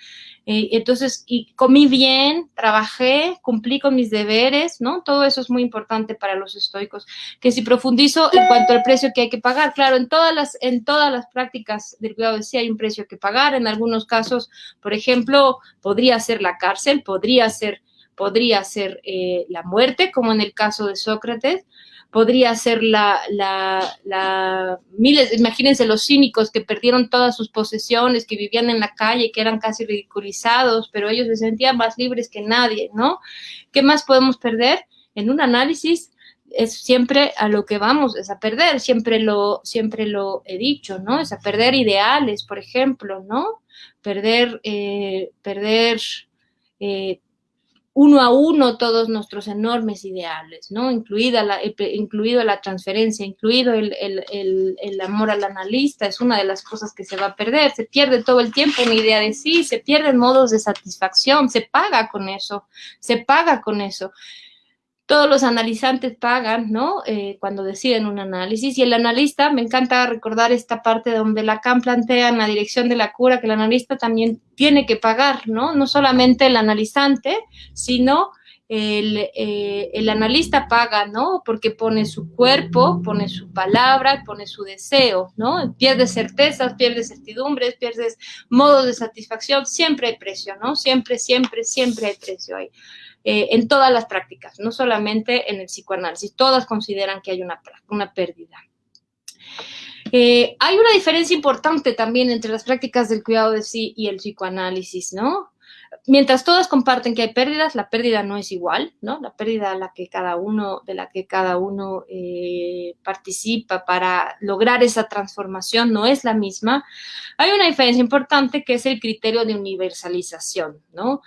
[SPEAKER 1] eh, entonces, y comí bien, trabajé, cumplí con mis deberes, ¿no? Todo eso es muy importante para los estoicos. Que si profundizo en cuanto al precio que hay que pagar, claro, en todas las, en todas las prácticas del cuidado de sí hay un precio que pagar. En algunos casos, por ejemplo, podría ser la cárcel, podría ser, podría ser eh, la muerte, como en el caso de Sócrates podría ser la, la, miles, imagínense los cínicos que perdieron todas sus posesiones, que vivían en la calle, que eran casi ridiculizados, pero ellos se sentían más libres que nadie, ¿no? ¿Qué más podemos perder? En un análisis es siempre a lo que vamos, es a perder, siempre lo, siempre lo he dicho, ¿no? Es a perder ideales, por ejemplo, ¿no? Perder, eh, perder eh, uno a uno todos nuestros enormes ideales, ¿no? Incluida la, incluido la transferencia, incluido el, el, amor al analista, es una de las cosas que se va a perder. Se pierde todo el tiempo una idea de sí, se pierden modos de satisfacción, se paga con eso, se paga con eso todos los analizantes pagan, ¿no? Eh, cuando deciden un análisis. Y el analista, me encanta recordar esta parte donde Lacan plantea en la dirección de la cura que el analista también tiene que pagar, ¿no? No solamente el analizante, sino el, eh, analista paga, ¿no? Porque pone su cuerpo, pone su palabra, pone su deseo, ¿no? Pierdes certezas, pierdes certidumbres, pierdes modos de satisfacción, siempre hay precio, ¿no? Siempre, siempre, siempre hay precio ahí. Eh, en todas las prácticas, no solamente en el psicoanálisis. Todas consideran que hay una, una pérdida. Eh, hay una diferencia importante también entre las prácticas del cuidado de sí y el psicoanálisis, ¿no? Mientras todas comparten que hay pérdidas, la pérdida no es igual, ¿no? La pérdida la que cada uno, de la que cada uno eh, participa para lograr esa transformación no es la misma. Hay una diferencia importante que es el criterio de universalización, ¿no?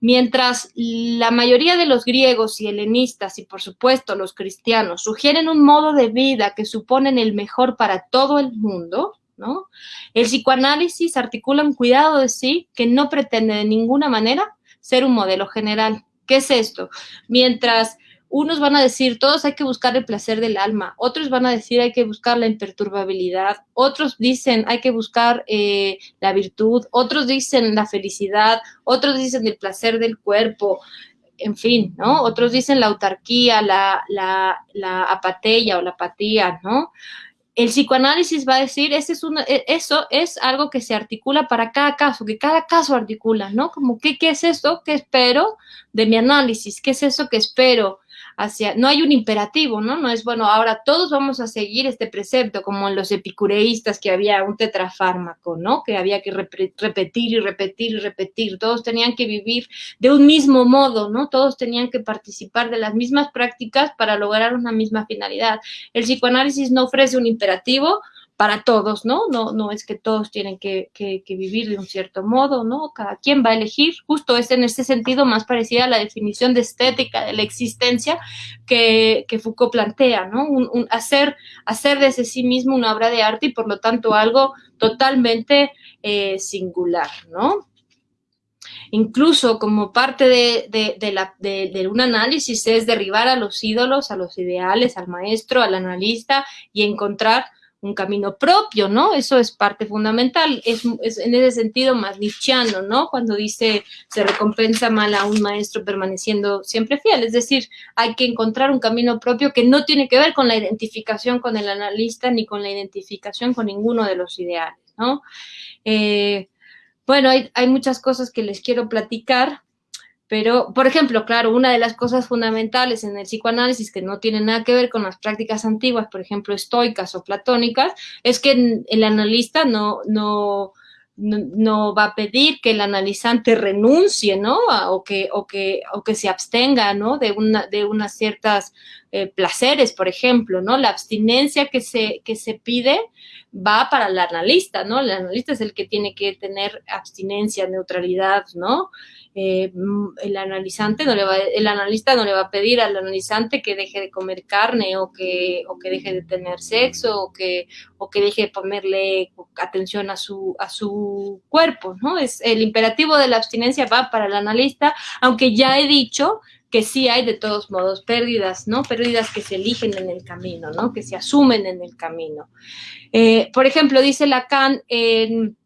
[SPEAKER 1] Mientras la mayoría de los griegos y helenistas y por supuesto los cristianos sugieren un modo de vida que suponen el mejor para todo el mundo, ¿no? El psicoanálisis articula un cuidado de sí que no pretende de ninguna manera ser un modelo general. ¿Qué es esto? Mientras unos van a decir, todos hay que buscar el placer del alma, otros van a decir, hay que buscar la imperturbabilidad, otros dicen, hay que buscar eh, la virtud, otros dicen la felicidad, otros dicen el placer del cuerpo, en fin, ¿no? Otros dicen la autarquía, la, la, apatía o la apatía, ¿no? El psicoanálisis va a decir, ese es una, e, eso es algo que se articula para cada caso, que cada caso articula, ¿no? Como, ¿qué, qué es esto que espero de mi análisis? ¿Qué es eso que espero hacia, no hay un imperativo, ¿no? No es, bueno, ahora todos vamos a seguir este precepto, como en los epicureístas que había un tetrafármaco, ¿no? Que había que repetir y repetir y repetir, todos tenían que vivir de un mismo modo, ¿no? Todos tenían que participar de las mismas prácticas para lograr una misma finalidad. El psicoanálisis no ofrece un imperativo, para todos, ¿no? No, no es que todos tienen que, vivir de un cierto modo, ¿no? Cada quien va a elegir, justo es en ese sentido más parecida a la definición de estética de la existencia que, Foucault plantea, ¿no? Hacer, hacer desde sí mismo una obra de arte y por lo tanto algo totalmente eh, singular, ¿no? Incluso como parte de, un análisis es derribar a los ídolos, a los ideales, al maestro, al analista y encontrar un camino propio, ¿no? Eso es parte fundamental, es, en ese sentido más ¿no? Cuando dice se recompensa mal a un maestro permaneciendo siempre fiel, es decir, hay que encontrar un camino propio que no tiene que ver con la identificación con el analista ni con la identificación con ninguno de los ideales, ¿no? Eh, bueno, hay muchas cosas que les quiero platicar, pero, por ejemplo, claro, una de las cosas fundamentales en el psicoanálisis que no tiene nada que ver con las prácticas antiguas, por ejemplo, estoicas o platónicas, es que el analista no, no, no, va a pedir que el analizante renuncie, ¿no? O que, o que, o que se abstenga, ¿no? De, una, de unas ciertas eh, placeres, por ejemplo, ¿no? La abstinencia que se, que se pide va para el analista, ¿no? El analista es el que tiene que tener abstinencia, neutralidad, ¿no? Eh, el analizante no le va, el analista no le va a pedir al analizante que deje de comer carne o que, o que deje de tener sexo o que, o que deje de ponerle atención a su, a su cuerpo, ¿no? Es, el imperativo de la abstinencia va para el analista, aunque ya he dicho que sí hay de todos modos pérdidas, ¿no? Pérdidas que se eligen en el camino, ¿no? Que se asumen en el camino. Eh, por ejemplo, dice Lacan en,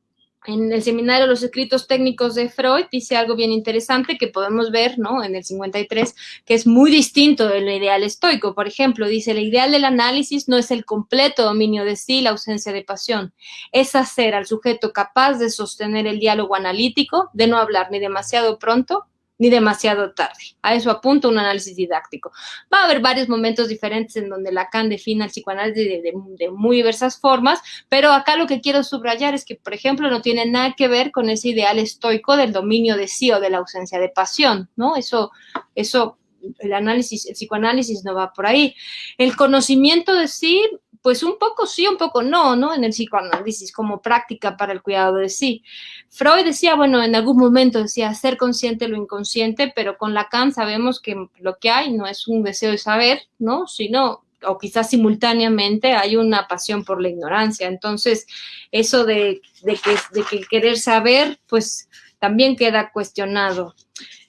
[SPEAKER 1] en el seminario Los escritos técnicos de Freud, dice algo bien interesante que podemos ver, ¿no? En el 53, que es muy distinto del ideal estoico. Por ejemplo, dice, el ideal del análisis no es el completo dominio de sí, la ausencia de pasión. Es hacer al sujeto capaz de sostener el diálogo analítico, de no hablar ni demasiado pronto, ni demasiado tarde. A eso apunta un análisis didáctico. Va a haber varios momentos diferentes en donde Lacan define el psicoanálisis de, muy diversas formas, pero acá lo que quiero subrayar es que, por ejemplo, no tiene nada que ver con ese ideal estoico del dominio de sí o de la ausencia de pasión, ¿no? Eso, eso, el análisis, el psicoanálisis no va por ahí. El conocimiento de sí pues un poco sí, un poco no, ¿no? En el psicoanálisis como práctica para el cuidado de sí. Freud decía, bueno, en algún momento decía ser consciente lo inconsciente, pero con Lacan sabemos que lo que hay no es un deseo de saber, ¿no? Sino o quizás simultáneamente hay una pasión por la ignorancia. Entonces, eso de, que, de que querer saber, pues también queda cuestionado.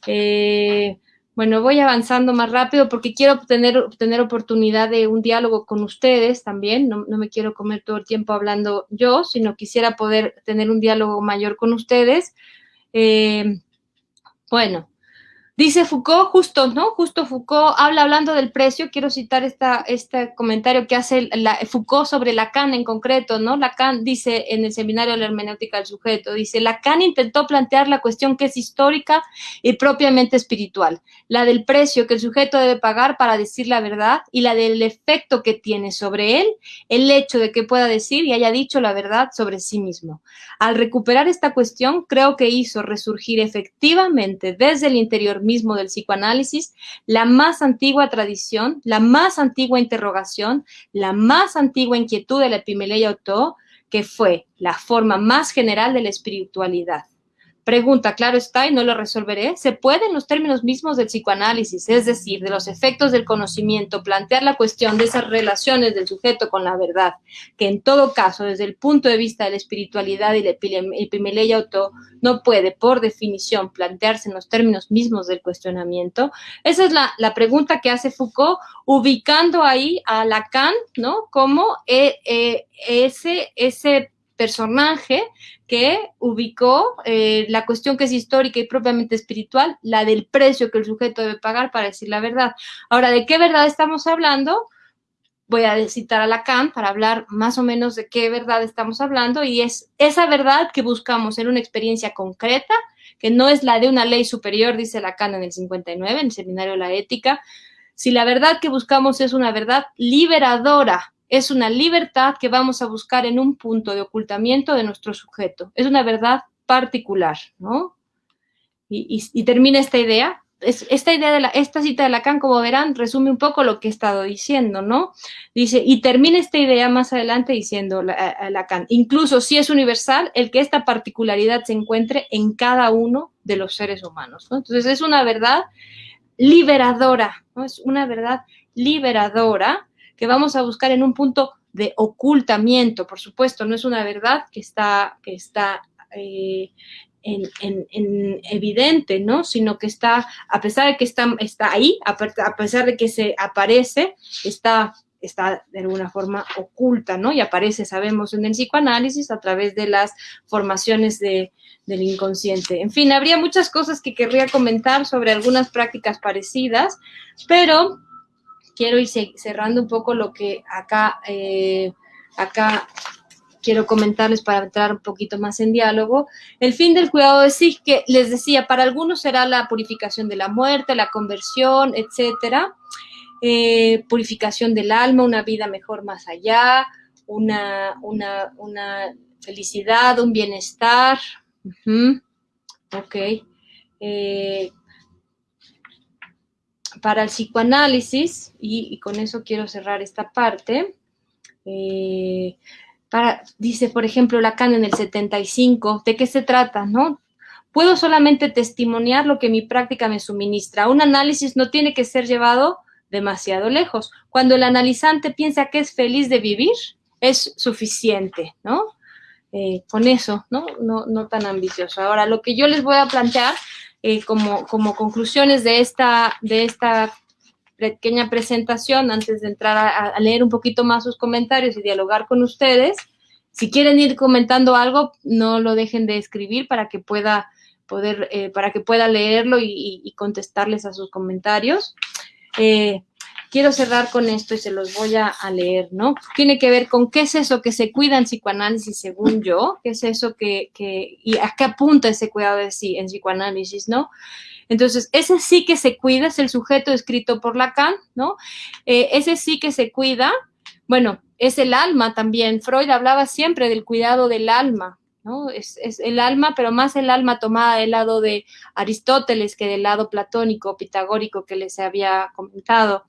[SPEAKER 1] Eh, bueno, voy avanzando más rápido porque quiero tener, tener oportunidad de un diálogo con ustedes también. No, no, me quiero comer todo el tiempo hablando yo, sino quisiera poder tener un diálogo mayor con ustedes. Eh, bueno, Dice Foucault, justo, ¿no? Justo Foucault habla hablando del precio, quiero citar esta, este comentario que hace la, Foucault sobre Lacan en concreto, ¿no? Lacan dice en el seminario de la hermenéutica del sujeto, dice, Lacan intentó plantear la cuestión que es histórica y propiamente espiritual, la del precio que el sujeto debe pagar para decir la verdad y la del efecto que tiene sobre él el hecho de que pueda decir y haya dicho la verdad sobre sí mismo. Al recuperar esta cuestión, creo que hizo resurgir efectivamente desde el interior del psicoanálisis, la más antigua tradición, la más antigua interrogación, la más antigua inquietud de la Epimeleia Otto, que fue la forma más general de la espiritualidad. Pregunta, claro está, y no lo resolveré. ¿Se puede en los términos mismos del psicoanálisis, es decir, de los efectos del conocimiento, plantear la cuestión de esas relaciones del sujeto con la verdad, que en todo caso, desde el punto de vista de la espiritualidad y la epimeleia auto, no puede, por definición, plantearse en los términos mismos del cuestionamiento? Esa es la, pregunta que hace Foucault, ubicando ahí a Lacan, ¿no? Como eh, eh, ese, ese personaje que ubicó eh, la cuestión que es histórica y propiamente espiritual, la del precio que el sujeto debe pagar para decir la verdad. Ahora, ¿de qué verdad estamos hablando? Voy a citar a Lacan para hablar más o menos de qué verdad estamos hablando y es esa verdad que buscamos en una experiencia concreta, que no es la de una ley superior, dice Lacan en el 59, en el Seminario de la Ética, si la verdad que buscamos es una verdad liberadora, es una libertad que vamos a buscar en un punto de ocultamiento de nuestro sujeto. Es una verdad particular, ¿no? Y, termina esta idea. esta idea de la, esta cita de Lacan, como verán, resume un poco lo que he estado diciendo, ¿no? Dice, y termina esta idea más adelante diciendo Lacan, incluso si es universal, el que esta particularidad se encuentre en cada uno de los seres humanos, ¿no? Entonces es una verdad liberadora, ¿no? Es una verdad liberadora que vamos a buscar en un punto de ocultamiento. Por supuesto, no es una verdad que está, que está eh, en, evidente, ¿no? Sino que está, a pesar de que está, está ahí, a, pesar de que se aparece, está está de alguna forma oculta, ¿no? Y aparece, sabemos, en el psicoanálisis a través de las formaciones de, del inconsciente. En fin, habría muchas cosas que querría comentar sobre algunas prácticas parecidas, pero quiero ir cerrando un poco lo que acá, eh, acá quiero comentarles para entrar un poquito más en diálogo. El fin del cuidado de que les decía, para algunos será la purificación de la muerte, la conversión, etcétera. Eh, purificación del alma, una vida mejor más allá, una, una, una felicidad, un bienestar. Ok. Eh, para el psicoanálisis, y, con eso quiero cerrar esta parte, eh, dice, por ejemplo, Lacan en el 75, ¿de qué se trata? ¿No? Puedo solamente testimoniar lo que mi práctica me suministra. Un análisis no tiene que ser llevado demasiado lejos. Cuando el analizante piensa que es feliz de vivir, es suficiente, ¿no? Eh, con eso, ¿no? ¿no? No tan ambicioso. Ahora, lo que yo les voy a plantear eh, como, como conclusiones de esta, de esta pequeña presentación antes de entrar a, leer un poquito más sus comentarios y dialogar con ustedes. Si quieren ir comentando algo, no lo dejen de escribir para que pueda poder, eh, para que pueda leerlo y, contestarles a sus comentarios. Eh, quiero cerrar con esto y se los voy a, leer, ¿no? Tiene que ver con qué es eso que se cuida en psicoanálisis según yo, qué es eso que, que y a qué apunta ese cuidado de sí en psicoanálisis, ¿no? Entonces, ese sí que se cuida es el sujeto escrito por Lacan, ¿no? Eh, ese sí que se cuida, bueno, es el alma también. Freud hablaba siempre del cuidado del alma, ¿no? Es, el alma, pero más el alma tomada del lado de Aristóteles que del lado platónico, pitagórico que les había comentado.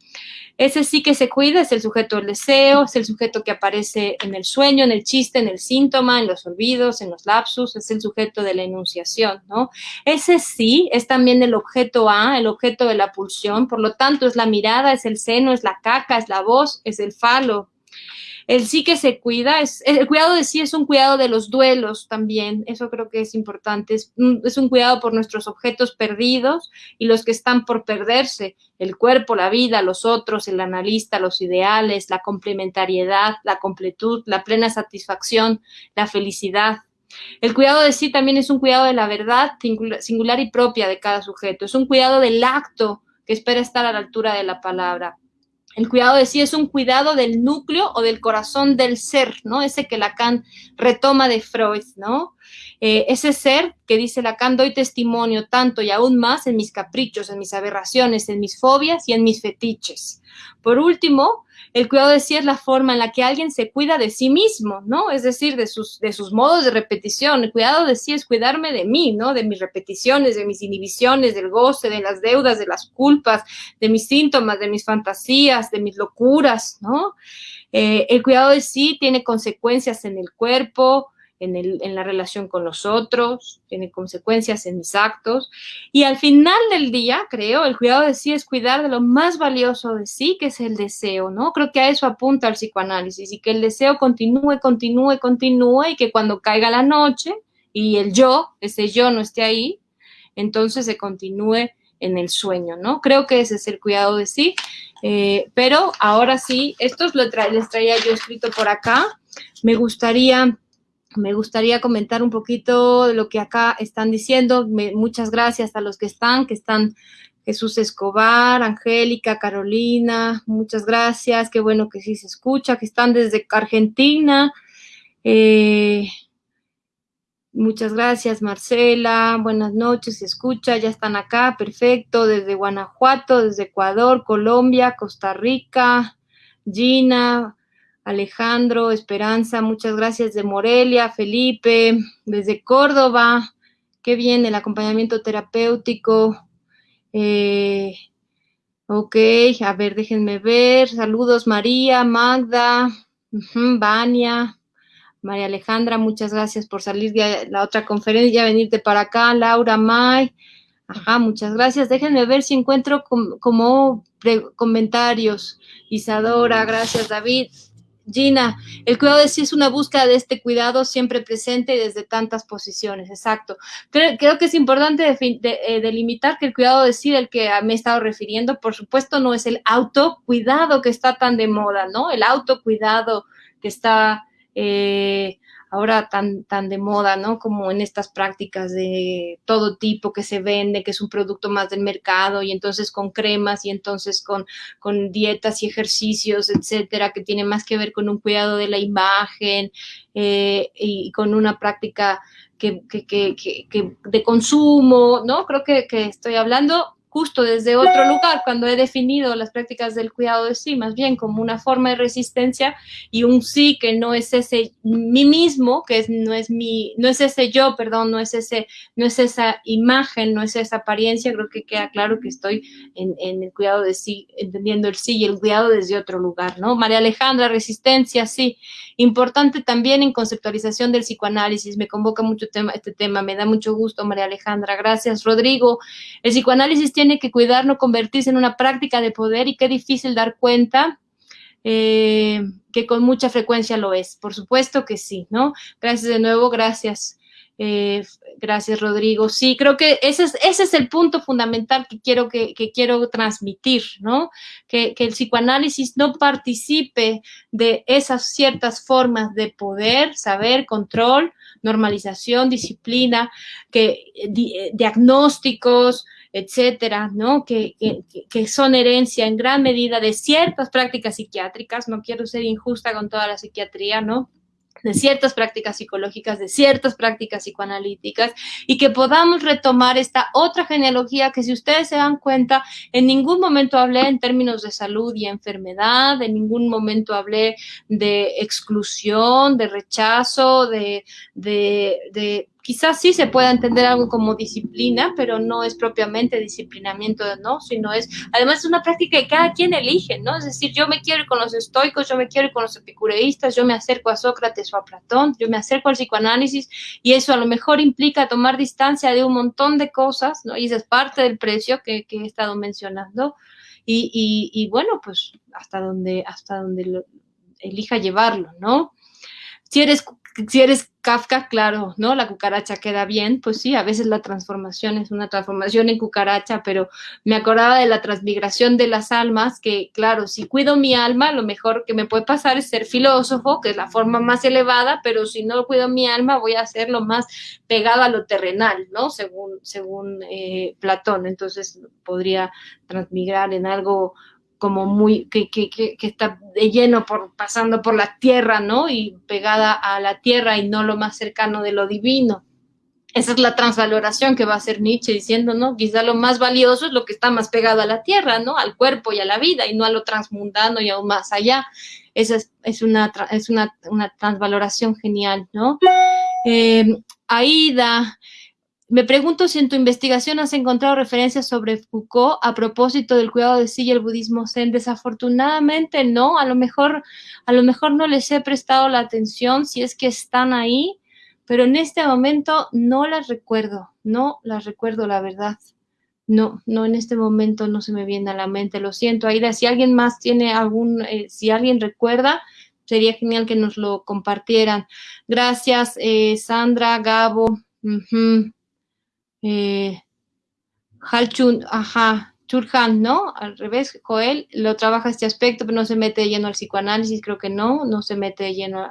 [SPEAKER 1] Ese sí que se cuida, es el sujeto del deseo, es el sujeto que aparece en el sueño, en el chiste, en el síntoma, en los olvidos, en los lapsus, es el sujeto de la enunciación, ¿no? Ese sí es también el objeto A, el objeto de la pulsión, por lo tanto es la mirada, es el seno, es la caca, es la voz, es el falo, el sí que se cuida, es, el cuidado de sí es un cuidado de los duelos también, eso creo que es importante, es un, es un cuidado por nuestros objetos perdidos y los que están por perderse, el cuerpo, la vida, los otros, el analista, los ideales, la complementariedad, la completud, la plena satisfacción, la felicidad. El cuidado de sí también es un cuidado de la verdad singular y propia de cada sujeto, es un cuidado del acto que espera estar a la altura de la palabra. El cuidado de sí es un cuidado del núcleo o del corazón del ser, ¿no? Ese que Lacan retoma de Freud, ¿no? Eh, ese ser que dice Lacan, doy testimonio tanto y aún más en mis caprichos, en mis aberraciones, en mis fobias y en mis fetiches. Por último, el cuidado de sí es la forma en la que alguien se cuida de sí mismo, ¿no? Es decir, de sus, de sus modos de repetición. El cuidado de sí es cuidarme de mí, ¿no? De mis repeticiones, de mis inhibiciones, del goce, de las deudas, de las culpas, de mis síntomas, de mis fantasías, de mis locuras, ¿no? Eh, el cuidado de sí tiene consecuencias en el cuerpo, en, el, en, la relación con los otros, tiene consecuencias en mis actos. Y al final del día, creo, el cuidado de sí es cuidar de lo más valioso de sí, que es el deseo, ¿no? Creo que a eso apunta el psicoanálisis y que el deseo continúe, continúe, continúe y que cuando caiga la noche y el yo, ese yo no esté ahí, entonces se continúe en el sueño, ¿no? Creo que ese es el cuidado de sí. Eh, pero ahora sí, estos lo les traía yo escrito por acá. Me gustaría me gustaría comentar un poquito de lo que acá están diciendo. muchas gracias a los que están, que están Jesús Escobar, Angélica, Carolina, muchas gracias. Qué bueno que sí se escucha, que están desde Argentina. Eh, muchas gracias, Marcela. Buenas noches, se escucha, ya están acá, perfecto. Desde Guanajuato, desde Ecuador, Colombia, Costa Rica, Gina, Alejandro, Esperanza, muchas gracias de Morelia, Felipe, desde Córdoba, qué bien el acompañamiento terapéutico. Eh, ok, a ver, déjenme ver. Saludos María, Magda, Vania, María Alejandra, muchas gracias por salir de la otra conferencia, venirte para acá. Laura May, ajá, muchas gracias. Déjenme ver si encuentro como, como comentarios. Isadora, gracias David. Gina, el cuidado de sí es una búsqueda de este cuidado siempre presente y desde tantas posiciones, exacto. Creo, que es importante eh, delimitar que el cuidado de sí del que me he estado refiriendo, por supuesto, no es el autocuidado que está tan de moda, ¿no? El autocuidado que está eh, ahora tan, tan de moda, ¿no? Como en estas prácticas de todo tipo que se vende, que es un producto más del mercado, y entonces con cremas, y entonces con, con dietas y ejercicios, etcétera, que tiene más que ver con un cuidado de la imagen eh, y con una práctica que, que, que, de consumo, ¿no? Creo que, que estoy hablando justo desde otro lugar, cuando he definido las prácticas del cuidado de sí, más bien como una forma de resistencia y un sí que no es ese mí mismo, que es, no es mi, no es ese yo, perdón, no es ese, no es esa imagen, no es esa apariencia, creo que queda claro que estoy en, en el cuidado de sí, entendiendo el sí y el cuidado desde otro lugar, ¿no? María Alejandra, resistencia, sí. Importante también en conceptualización del psicoanálisis, me convoca mucho tema, este tema, me da mucho gusto, María Alejandra, gracias. Rodrigo, el psicoanálisis tiene que cuidar no convertirse en una práctica de poder y qué difícil dar cuenta eh, que con mucha frecuencia lo es. Por supuesto que sí, ¿no? Gracias de nuevo, gracias. Eh, gracias, Rodrigo. Sí, creo que ese es, el punto fundamental que quiero, que, quiero transmitir, ¿no? Que, el psicoanálisis no participe de esas ciertas formas de poder, saber, control, normalización, disciplina, que, eh, diagnósticos, etcétera, ¿no? Que, son herencia en gran medida de ciertas prácticas psiquiátricas, no quiero ser injusta con toda la psiquiatría, ¿no? De ciertas prácticas psicológicas, de ciertas prácticas psicoanalíticas y que podamos retomar esta otra genealogía que si ustedes se dan cuenta, en ningún momento hablé en términos de salud y enfermedad, en ningún momento hablé de exclusión, de rechazo, de, de, de quizás sí se pueda entender algo como disciplina, pero no es propiamente disciplinamiento, ¿no? Sino es, además es una práctica que cada quien elige, ¿no? Es decir, yo me quiero ir con los estoicos, yo me quiero ir con los epicureístas, yo me acerco a Sócrates o a Platón, yo me acerco al psicoanálisis y eso a lo mejor implica tomar distancia de un montón de cosas, ¿no? Y esa es parte del precio que, he estado mencionando. Y, y, bueno, pues hasta donde, hasta donde elija llevarlo, ¿no? Si eres si eres Kafka, claro, ¿no? La cucaracha queda bien, pues sí, a veces la transformación es una transformación en cucaracha, pero me acordaba de la transmigración de las almas, que claro, si cuido mi alma, lo mejor que me puede pasar es ser filósofo, que es la forma más elevada, pero si no cuido mi alma, voy a ser lo más pegado a lo terrenal, ¿no? Según, según eh, Platón, entonces podría transmigrar en algo como muy, que, que, que, está de lleno por, pasando por la tierra, ¿no? Y pegada a la tierra y no lo más cercano de lo divino. Esa es la transvaloración que va a hacer Nietzsche diciendo, ¿no? Quizá lo más valioso es lo que está más pegado a la tierra, ¿no? Al cuerpo y a la vida y no a lo transmundano y aún más allá. Esa es, es, una, es una, una transvaloración genial, ¿no? Eh, Aida, me pregunto si en tu investigación has encontrado referencias sobre Foucault a propósito del cuidado de sí y el budismo zen. Desafortunadamente no, a lo mejor, a lo mejor no les he prestado la atención si es que están ahí, pero en este momento no las recuerdo, no las recuerdo la verdad. No, no, en este momento no se me viene a la mente, lo siento, Aida, si alguien más tiene algún, eh, si alguien recuerda, sería genial que nos lo compartieran. Gracias, eh, Sandra, Gabo. Eh, Halchun, ajá, Churhan, ¿no? Al revés, Joel lo trabaja este aspecto, pero no se mete lleno al psicoanálisis, creo que no, no se mete lleno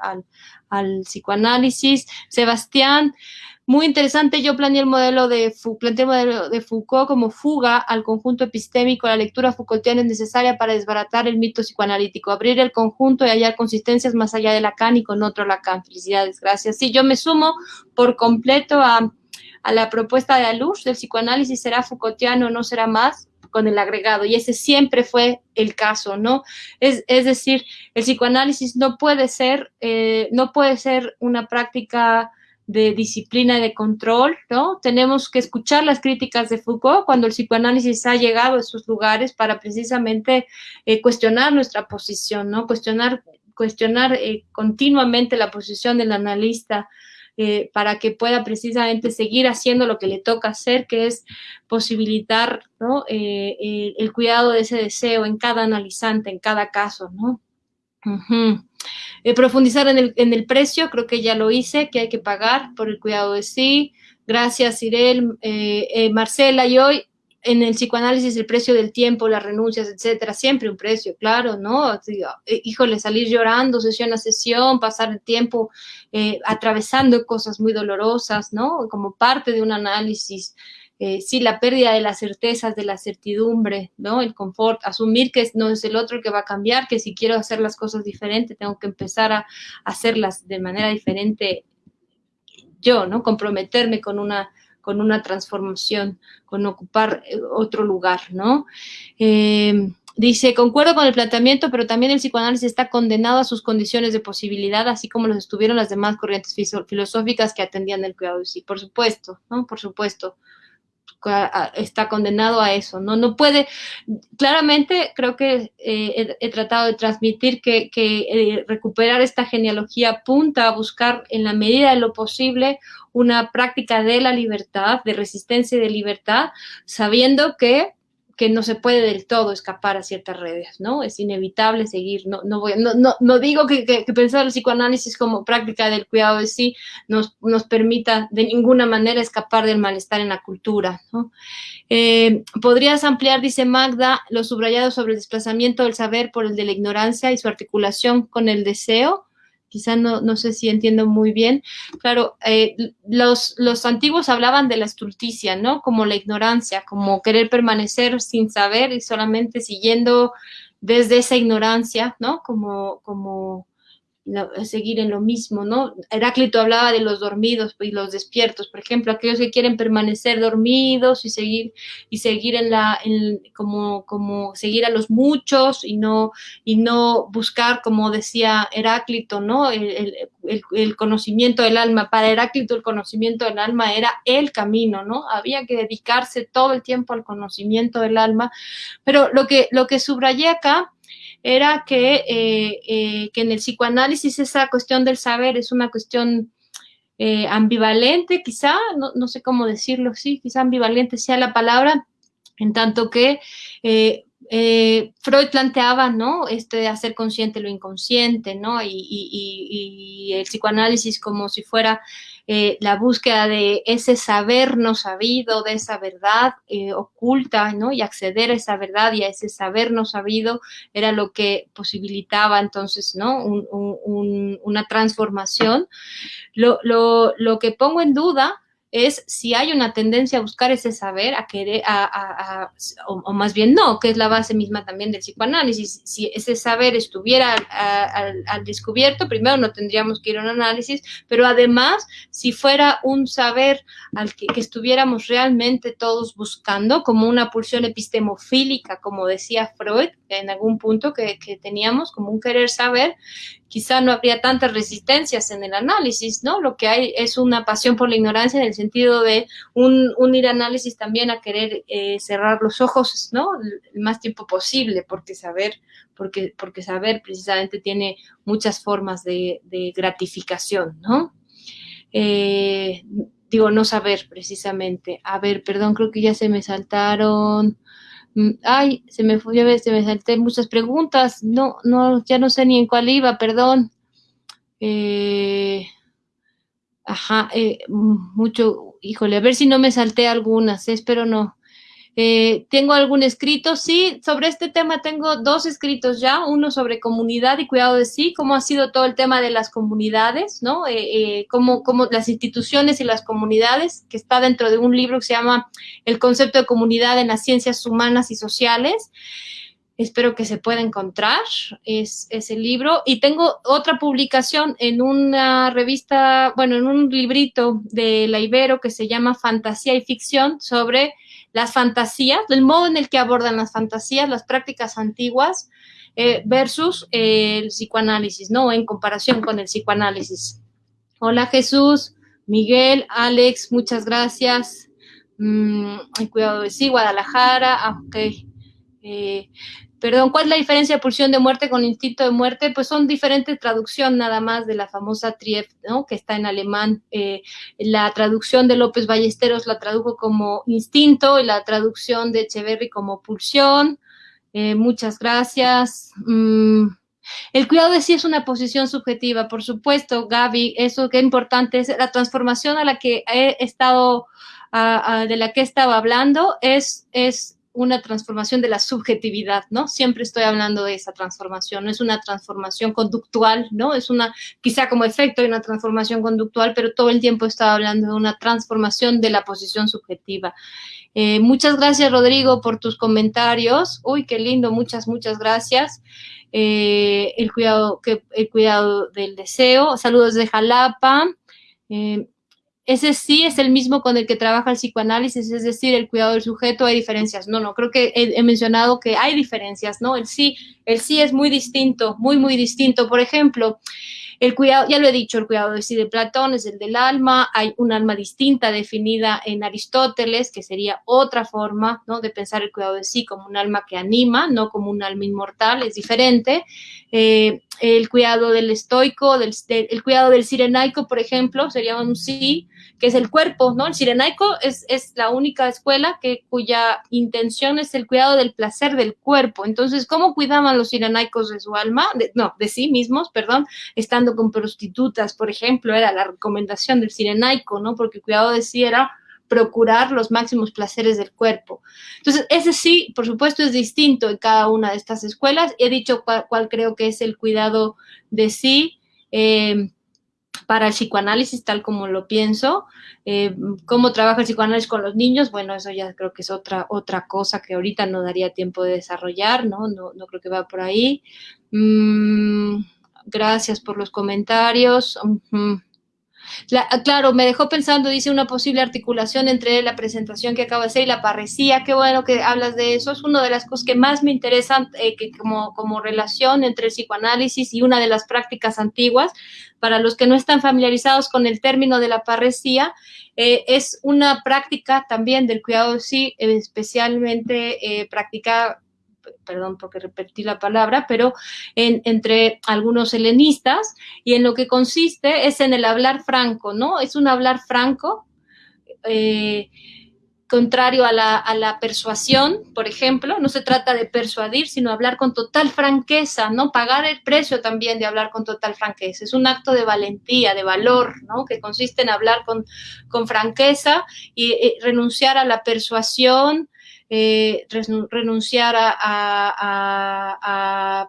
[SPEAKER 1] al, psicoanálisis. Sebastián, muy interesante, yo planeé el modelo de, planteé el modelo de Foucault como fuga al conjunto epistémico. La lectura Foucaultiana es necesaria para desbaratar el mito psicoanalítico, abrir el conjunto y hallar consistencias más allá de Lacan y con otro Lacan. Felicidades, gracias. Sí, yo me sumo por completo a a la propuesta de luz del psicoanálisis será Foucaultiano no será más con el agregado, y ese siempre fue el caso, ¿no? Es, decir, el psicoanálisis no puede ser, eh, no puede ser una práctica de disciplina y de control, ¿no? Tenemos que escuchar las críticas de Foucault cuando el psicoanálisis ha llegado a esos lugares para precisamente eh, cuestionar nuestra posición, ¿no? Cuestionar, cuestionar eh, continuamente la posición del analista eh, para que pueda precisamente seguir haciendo lo que le toca hacer, que es posibilitar. Eh, el cuidado de ese deseo en cada analizante, en cada caso, ¿no? Eh, profundizar en el, precio, creo que ya lo hice, que hay que pagar por el cuidado de sí. Gracias, Irel, Marcela, y hoy en el psicoanálisis el precio del tiempo, las renuncias, etcétera, siempre un precio, claro, ¿no? Híjole, salir llorando sesión a sesión, pasar el tiempo atravesando cosas muy dolorosas, ¿no? Como parte de un análisis eh, sí, la pérdida de las certezas, de la certidumbre, ¿no? El confort, asumir que no es el otro el que va a cambiar, que si quiero hacer las cosas diferentes, tengo que empezar a hacerlas de manera diferente yo, ¿no? Comprometerme con una, con una transformación, con ocupar eh, otro lugar, ¿no? Eh, dice, concuerdo con el planteamiento, pero también el psicoanálisis está condenado a sus condiciones de posibilidad, así como los estuvieron las demás corrientes filosóficas que atendían el cuidado de sí. Por supuesto, ¿no? Por supuesto está condenado a eso, ¿no? No puede, claramente creo que eh, he, tratado de transmitir que, eh, recuperar esta genealogía apunta a buscar en la medida de lo posible una práctica de la libertad, de resistencia y de libertad, sabiendo que que no se puede del todo escapar a ciertas redes, ¿no? Es inevitable seguir, no, no, voy, no, no, no digo que, pensar el psicoanálisis como práctica del cuidado de sí nos, nos permita de ninguna manera escapar del malestar en la cultura, ¿no? Eh, ¿Podrías ampliar, dice Magda, lo subrayado sobre el desplazamiento del saber por el de la ignorancia y su articulación con el deseo? Quizá no, no sé si entiendo muy bien. Claro, eh, los, los antiguos hablaban de la estulticia, ¿no? Como la ignorancia, como querer permanecer sin saber y solamente siguiendo desde esa ignorancia, ¿no? Como, como seguir en lo mismo, ¿no? Heráclito hablaba de los dormidos y los despiertos, por ejemplo, aquellos que quieren permanecer dormidos y seguir y seguir en la como como seguir a los muchos y no y no buscar como decía Heráclito, ¿no? El, el, conocimiento del alma. Para Heráclito el conocimiento del alma era el camino, ¿no? Había que dedicarse todo el tiempo al conocimiento del alma, pero lo que lo que subrayé acá era que, eh, eh, que en el psicoanálisis esa cuestión del saber es una cuestión eh, ambivalente, quizá, no, no, sé cómo decirlo, sí, quizá ambivalente sea la palabra, en tanto que Freud planteaba, ¿no? Este hacer consciente lo inconsciente, ¿no? Y, y el psicoanálisis como si fuera eh, la búsqueda de ese saber no sabido, de esa verdad eh, oculta, ¿no? Y acceder a esa verdad y a ese saber no sabido era lo que posibilitaba entonces, ¿no? una transformación. Lo, lo que pongo en duda es si hay una tendencia a buscar ese saber, a querer, a, o, más bien no, que es la base misma también del psicoanálisis. Si ese saber estuviera al, descubierto, primero no tendríamos que ir a un análisis, pero además, si fuera un saber al que, estuviéramos realmente todos buscando, como una pulsión epistemofílica, como decía Freud en algún punto que, que teníamos, como un querer saber, quizá no habría tantas resistencias en el análisis, ¿no? Lo que hay es una pasión por la ignorancia en el sentido de un, ir análisis también a querer eh, cerrar los ojos, ¿no? El más tiempo posible, porque saber, porque, porque saber precisamente tiene muchas formas de, gratificación, ¿no? Eh, digo, no saber precisamente. A ver, perdón, creo que ya se me saltaron. Mm, ay, se me fue, ya se me salté muchas preguntas. No, no, ya no sé ni en cuál iba, perdón. Eh, ajá, eh, mucho, híjole, a ver si no me salté algunas, espero no. Eh, ¿Tengo algún escrito? Sí, sobre este tema tengo dos escritos ya, uno sobre comunidad y cuidado de sí, cómo ha sido todo el tema de las comunidades, ¿no? Eh, eh, cómo, cómo, las instituciones y las comunidades, que está dentro de un libro que se llama El concepto de comunidad en las ciencias humanas y sociales. Espero que se pueda encontrar es, ese libro. Y tengo otra publicación en una revista, bueno, en un librito de la Ibero que se llama Fantasía y Ficción sobre las fantasías, el modo en el que abordan las fantasías, las prácticas antiguas eh, versus el psicoanálisis, ¿no? En comparación con el psicoanálisis. Hola Jesús, Miguel, Alex, muchas gracias. Mm, cuidado de sí, Guadalajara, ah, ok. Eh, Perdón, ¿cuál es la diferencia de pulsión de muerte con instinto de muerte? Pues son diferentes traducciones nada más de la famosa Trief, ¿no? Que está en alemán. Eh, la traducción de López Ballesteros la tradujo como instinto y la traducción de Echeverry como pulsión. Eh, muchas gracias. Mm, El cuidado de sí es una posición subjetiva, por supuesto, Gaby, eso que importante es la transformación a la que he estado, de la que he estado hablando, es, es una transformación de la subjetividad, ¿no? Siempre estoy hablando de esa transformación, no es una transformación conductual, ¿no? Es una, quizá como efecto de una transformación conductual, pero todo el tiempo he estado hablando de una transformación de la posición subjetiva. Eh, muchas gracias, Rodrigo, por tus comentarios. Uy, qué lindo, muchas, muchas gracias. Eh, el, cuidado, el cuidado del deseo. Saludos de Jalapa. Eh, ese sí es el mismo con el que trabaja el psicoanálisis, es decir, el cuidado del sujeto, hay diferencias. No, no, creo que he, mencionado que hay diferencias, ¿no? El sí, el sí es muy distinto, muy, muy distinto. Por ejemplo, el cuidado, ya lo he dicho, el cuidado de sí de Platón es el del alma, hay un alma distinta definida en Aristóteles, que sería otra forma, ¿no? De pensar el cuidado de sí como un alma que anima, no como un alma inmortal, es diferente. Eh, el cuidado del estoico, del, el cuidado del sirenaico, por ejemplo, sería un sí, que es el cuerpo, ¿no? El sirenaico es, es la única escuela que, cuya intención es el cuidado del placer del cuerpo. Entonces, ¿cómo cuidaban los sirenaicos de su alma? no, de sí mismos, perdón, estando con prostitutas, por ejemplo, era la recomendación del sirenaico, ¿no? Porque el cuidado de sí era procurar los máximos placeres del cuerpo. Entonces, ese sí, por supuesto, es distinto en cada una de estas escuelas. He dicho cuál, creo que es el cuidado de sí. Eh, para el psicoanálisis, tal como lo pienso. Eh, ¿Cómo trabaja el psicoanálisis con los niños? Bueno, eso ya creo que es otra, otra cosa que ahorita no daría tiempo de desarrollar, ¿no? No, no creo que va por ahí. Mm, gracias por los comentarios. Claro, me dejó pensando, dice, una posible articulación entre la presentación que acabo de hacer y la parresía. Qué bueno que hablas de eso. Es una de las cosas que más me interesan eh, que como, relación entre el psicoanálisis y una de las prácticas antiguas. Para los que no están familiarizados con el término de la parresía, eh, es una práctica también del cuidado sí, especialmente eh, practicada perdón porque repetí la palabra, pero entre algunos helenistas, y en lo que consiste es en el hablar franco, ¿no? Es un hablar franco, eh, contrario a la, persuasión, por ejemplo, no se trata de persuadir, sino hablar con total franqueza, ¿no? Pagar el precio también de hablar con total franqueza. Es un acto de valentía, de valor, ¿no? Que consiste en hablar con, con franqueza y, y renunciar a la persuasión, eh, renunciar a,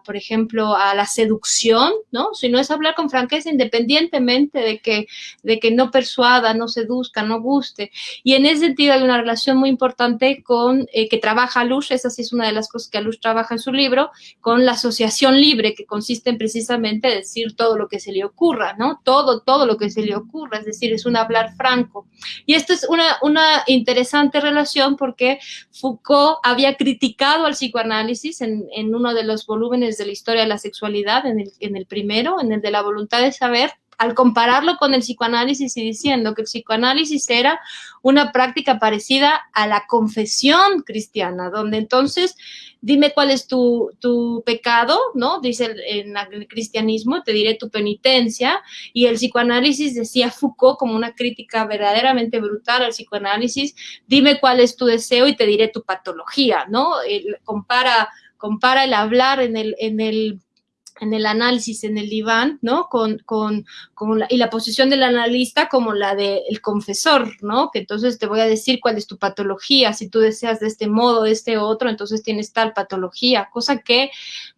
[SPEAKER 1] por ejemplo, a la seducción, ¿no? Si no es hablar con franqueza independientemente de que, de que no persuada, no seduzca, no guste. Y en ese sentido hay una relación muy importante con, eh, que trabaja Luz, esa sí es una de las cosas que Luz trabaja en su libro, con la asociación libre, que consiste en precisamente decir todo lo que se le ocurra, ¿no? Todo, todo lo que se le ocurra, es decir, es un hablar franco. Y esto es una, una interesante relación porque Foucault había criticado al psicoanálisis en, uno de los volúmenes de la historia de la sexualidad, en el, en el primero, en el de la voluntad de saber, al compararlo con el psicoanálisis y diciendo que el psicoanálisis era una práctica parecida a la confesión cristiana, donde entonces dime cuál es tu, pecado, ¿no? Dice en el cristianismo, te diré tu penitencia, y el psicoanálisis decía Foucault como una crítica verdaderamente brutal al psicoanálisis, dime cuál es tu deseo y te diré tu patología, ¿no? compara, compara el hablar en el, en el en el análisis, en el diván, ¿no? Con, con, la, y la posición del analista como la del confesor, ¿no? Que entonces te voy a decir cuál es tu patología, si tú deseas de este modo, de este otro, entonces tienes tal patología, cosa que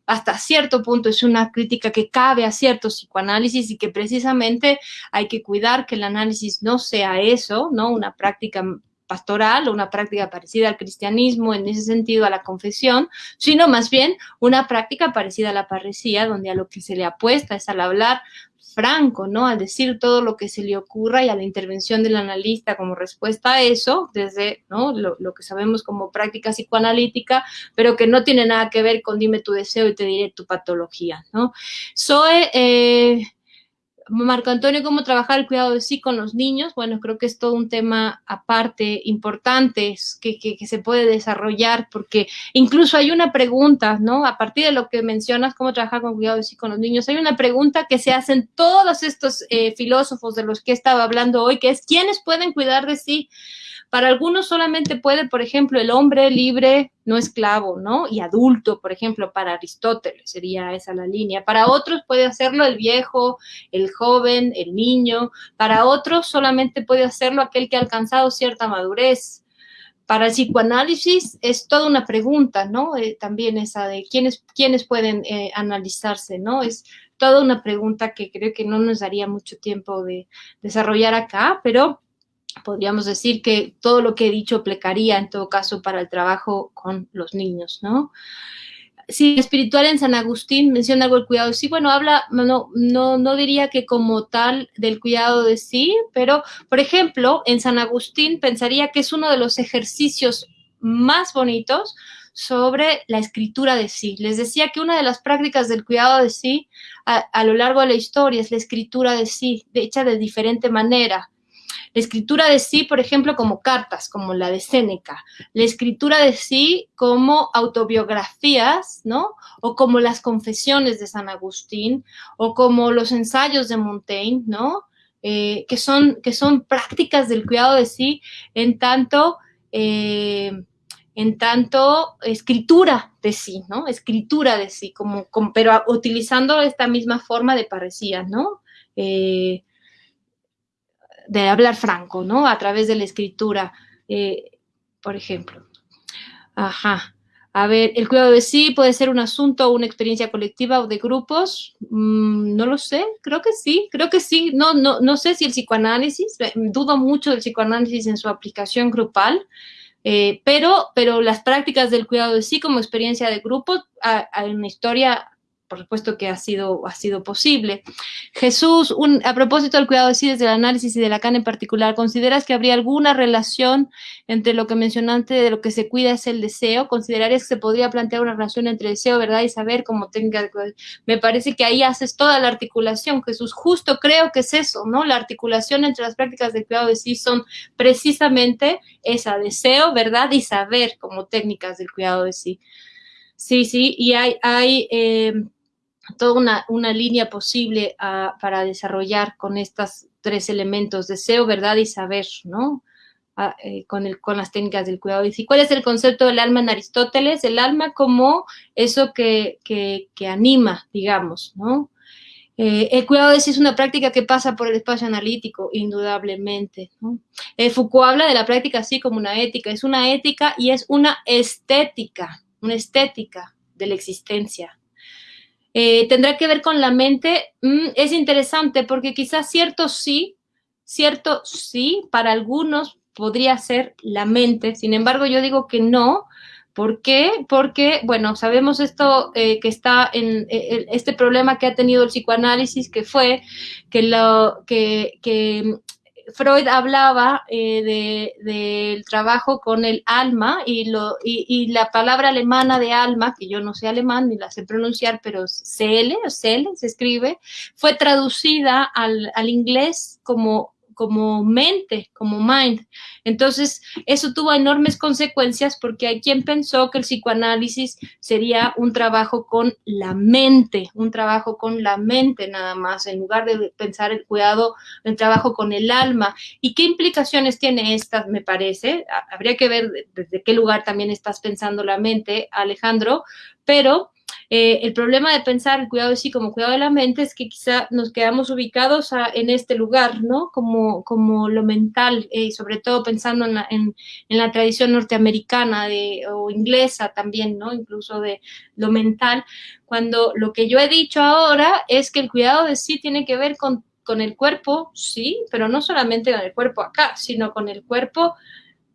[SPEAKER 1] hasta cierto punto es una crítica que cabe a cierto psicoanálisis y que precisamente hay que cuidar que el análisis no sea eso, ¿no? Una práctica pastoral o una práctica parecida al cristianismo, en ese sentido a la confesión, sino más bien una práctica parecida a la parresía, donde a lo que se le apuesta es al hablar franco, ¿no? Al decir todo lo que se le ocurra y a la intervención del analista como respuesta a eso, desde ¿no? lo, que sabemos como práctica psicoanalítica, pero que no tiene nada que ver con dime tu deseo y te diré tu patología, ¿no? Zoe, eh, Marco Antonio, cómo trabajar el cuidado de sí con los niños. Bueno, creo que es todo un tema aparte, importante, que, que, se puede desarrollar, porque incluso hay una pregunta, ¿no? A partir de lo que mencionas, cómo trabajar con cuidado de sí con los niños, hay una pregunta que se hacen todos estos eh, filósofos de los que estaba hablando hoy, que es, ¿quiénes pueden cuidar de sí? Para algunos solamente puede, por ejemplo, el hombre libre, no esclavo, ¿no? Y adulto, por ejemplo, para Aristóteles sería esa la línea. Para otros puede hacerlo el viejo, el joven, el niño. Para otros solamente puede hacerlo aquel que ha alcanzado cierta madurez para el psicoanálisis es toda una pregunta, ¿no? Eh, también esa de quiénes, quiénes pueden eh, analizarse, ¿no? Es toda una pregunta que creo que no nos daría mucho tiempo de desarrollar acá, pero podríamos decir que todo lo que he dicho plecaría en todo caso para el trabajo con los niños, ¿no? Sí, espiritual en San Agustín menciona algo del cuidado de sí. Bueno, habla, no, no, no diría que como tal del cuidado de sí, pero, por ejemplo, en San Agustín pensaría que es uno de los ejercicios más bonitos sobre la escritura de sí. Les decía que una de las prácticas del cuidado de sí a lo largo de la historia es la escritura de sí, hecha de diferente manera. La escritura de sí, por ejemplo, como cartas, como la de Séneca. La escritura de sí como autobiografías, ¿no? O como las confesiones de San Agustín, o como los ensayos de Montaigne, ¿no? Eh, que, son, que son prácticas del cuidado de sí en tanto... Eh, en tanto escritura de sí, ¿no? Escritura de sí, como, pero utilizando esta misma forma de parecía, ¿no? Eh, de hablar franco, ¿no? A través de la escritura, eh, por ejemplo. Ajá. A ver, el cuidado de sí puede ser un asunto o una experiencia colectiva o de grupos. Mm, no lo sé, creo que sí, creo que sí. No, no, no sé si el psicoanálisis, eh, dudo mucho del psicoanálisis en su aplicación grupal, eh, pero, pero las prácticas del cuidado de sí como experiencia de grupo, hay una historia por supuesto que ha sido, ha sido posible. Jesús, a propósito del cuidado de sí, desde el análisis y de Lacan en particular, ¿consideras que habría alguna relación entre lo que mencionaste de lo que se cuida es el deseo? ¿Considerarías que se podría plantear una relación entre deseo, verdad y saber cómo tenga? Me parece que ahí haces toda la articulación, Jesús. Justo creo que es eso, ¿no? La articulación entre las prácticas de cuidado de sí son precisamente esa, deseo, verdad y saber como técnicas del cuidado de sí. Sí, sí, y hay, hay eh, toda una, línea posible ah, para desarrollar con estos tres elementos, deseo, verdad y saber, ¿no? Ah, eh, con, el, con las técnicas del cuidado. ¿Y cuál es el concepto del alma en Aristóteles? El alma como eso que, anima, digamos, ¿no? Eh, el cuidado de sí es una práctica que pasa por el espacio analítico, indudablemente. ¿no? Eh, Foucault habla de la práctica así como una ética. Es una ética y es una estética, una estética de la existencia. Eh, tendrá que ver con la mente, mm, es interesante porque quizás cierto sí, cierto sí, para algunos podría ser la mente, sin embargo yo digo que no, ¿Por qué? Porque, bueno, sabemos esto que está en este problema que ha tenido el psicoanálisis, que fue que, lo, que, que Freud hablaba eh, del trabajo con el alma y, lo, y, la palabra alemana de alma, que yo no sé alemán ni la sé pronunciar, pero CL o se escribe, fue traducida al, al inglés como como mente, como mind. Entonces, eso tuvo enormes consecuencias porque hay quien pensó que el psicoanálisis sería un trabajo con la mente, un trabajo con la mente nada más, en lugar de pensar el cuidado, el trabajo con el alma. ¿Y qué implicaciones tiene esta, me parece? Habría que ver desde qué lugar también estás pensando la mente, Alejandro, pero eh, el problema de pensar el cuidado de sí como cuidado de la mente es que quizá nos quedamos ubicados en este lugar, ¿no? Como, como lo mental, eh, sobre todo pensando en la, en, la tradición norteamericana de, o inglesa también, ¿no? Incluso de lo mental, cuando lo que yo he dicho ahora es que el cuidado de sí tiene que ver con, con el cuerpo, sí, pero no solamente con el cuerpo acá, sino con el cuerpo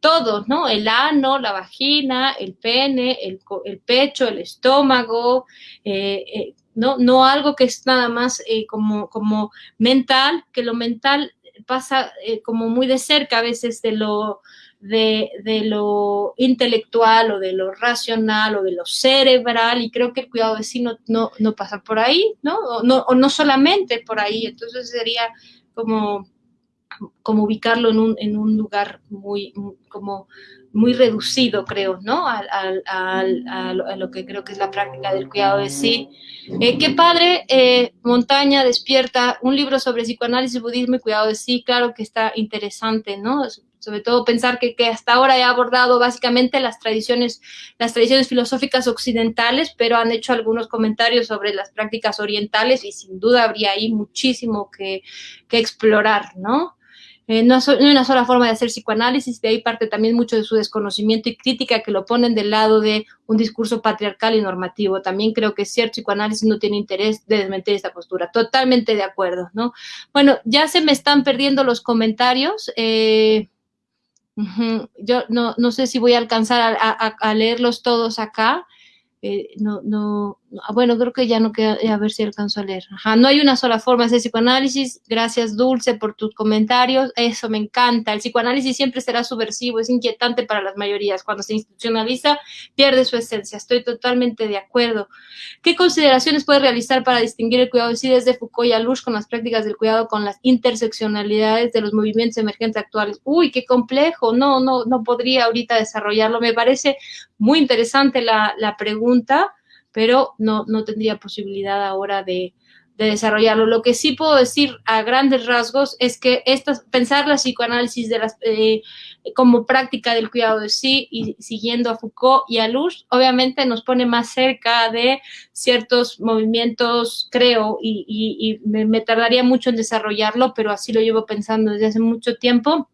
[SPEAKER 1] todos, ¿no? El ano, la vagina, el pene, el, pecho, el estómago, eh, eh, no, no algo que es nada más eh, como, como mental, que lo mental pasa como muy de cerca a veces de lo, de, lo intelectual o de lo racional o de lo cerebral y creo que el cuidado de sí no, no, pasa por ahí, ¿no? O, ¿no? o no solamente por ahí, entonces sería como como ubicarlo en un, en un lugar muy, como muy reducido, creo, ¿no? A, lo que creo que es la práctica del cuidado de sí. Eh, qué padre, eh, Montaña despierta un libro sobre psicoanálisis, budismo y cuidado de sí, claro que está interesante, ¿no? sobre todo pensar que, que, hasta ahora he abordado básicamente las tradiciones, las tradiciones filosóficas occidentales, pero han hecho algunos comentarios sobre las prácticas orientales y sin duda habría ahí muchísimo que, que explorar, ¿no? Eh, no, hay una sola forma de hacer psicoanálisis, de ahí parte también mucho de su desconocimiento y crítica que lo ponen del lado de un discurso patriarcal y normativo. También creo que cierto psicoanálisis no tiene interés de desmentir esta postura. Totalmente de acuerdo, ¿no? Bueno, ya se me están perdiendo los comentarios. Eh, yo no, no, sé si voy a alcanzar a leerlos todos acá. Eh, no, no, bueno, creo que ya no queda, a ver si alcanzo a leer. Ajá, no hay una sola forma de hacer psicoanálisis. Gracias, Dulce, por tus comentarios. Eso me encanta. El psicoanálisis siempre será subversivo, es inquietante para las mayorías. Cuando se institucionaliza, pierde su esencia. Estoy totalmente de acuerdo. ¿Qué consideraciones puede realizar para distinguir el cuidado de sí desde Foucault y Alush con las prácticas del cuidado con las interseccionalidades de los movimientos emergentes actuales? Uy, qué complejo. No, no, no podría ahorita desarrollarlo. Me parece muy interesante la, la pregunta, pero no, no tendría posibilidad ahora de, de, desarrollarlo. Lo que sí puedo decir a grandes rasgos es que estas, pensar la psicoanálisis de las, eh, como práctica del cuidado de sí y siguiendo a Foucault y a Luz, obviamente nos pone más cerca de ciertos movimientos, creo, y, y, y me tardaría mucho en desarrollarlo, pero así lo llevo pensando desde hace mucho tiempo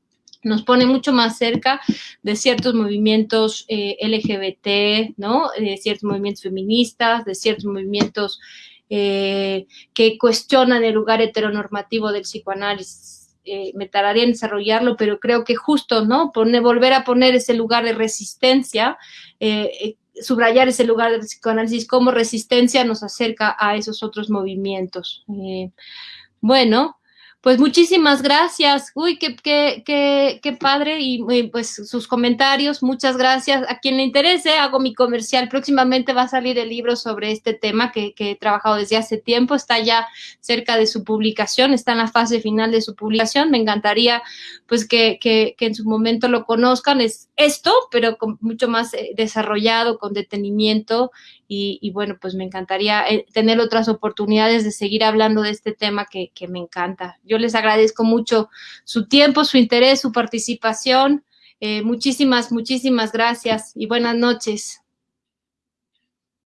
[SPEAKER 1] nos pone mucho más cerca de ciertos movimientos eh, LGBT, ¿no? De ciertos movimientos feministas, de ciertos movimientos eh, que cuestionan el lugar heteronormativo del psicoanálisis. Eh, me tardaría en desarrollarlo, pero creo que justo, ¿no? Pone, volver a poner ese lugar de resistencia, subrayar ese lugar del psicoanálisis como resistencia nos acerca a esos otros movimientos. Bueno, pues muchísimas gracias. Uy, qué, qué, qué, qué padre. Y, pues sus comentarios, muchas gracias. A quien le interese, hago mi comercial. Próximamente va a salir el libro sobre este tema que, que, he trabajado desde hace tiempo. Está ya cerca de su publicación, está en la fase final de su publicación. Me encantaría pues que, que, que en su momento lo conozcan. Es esto, pero con mucho más eh, desarrollado, con detenimiento y, y, bueno, pues me encantaría eh, tener otras oportunidades de seguir hablando de este tema que, me encanta. Yo les agradezco mucho su tiempo, su interés, su participación. Eh, muchísimas, muchísimas gracias y buenas noches.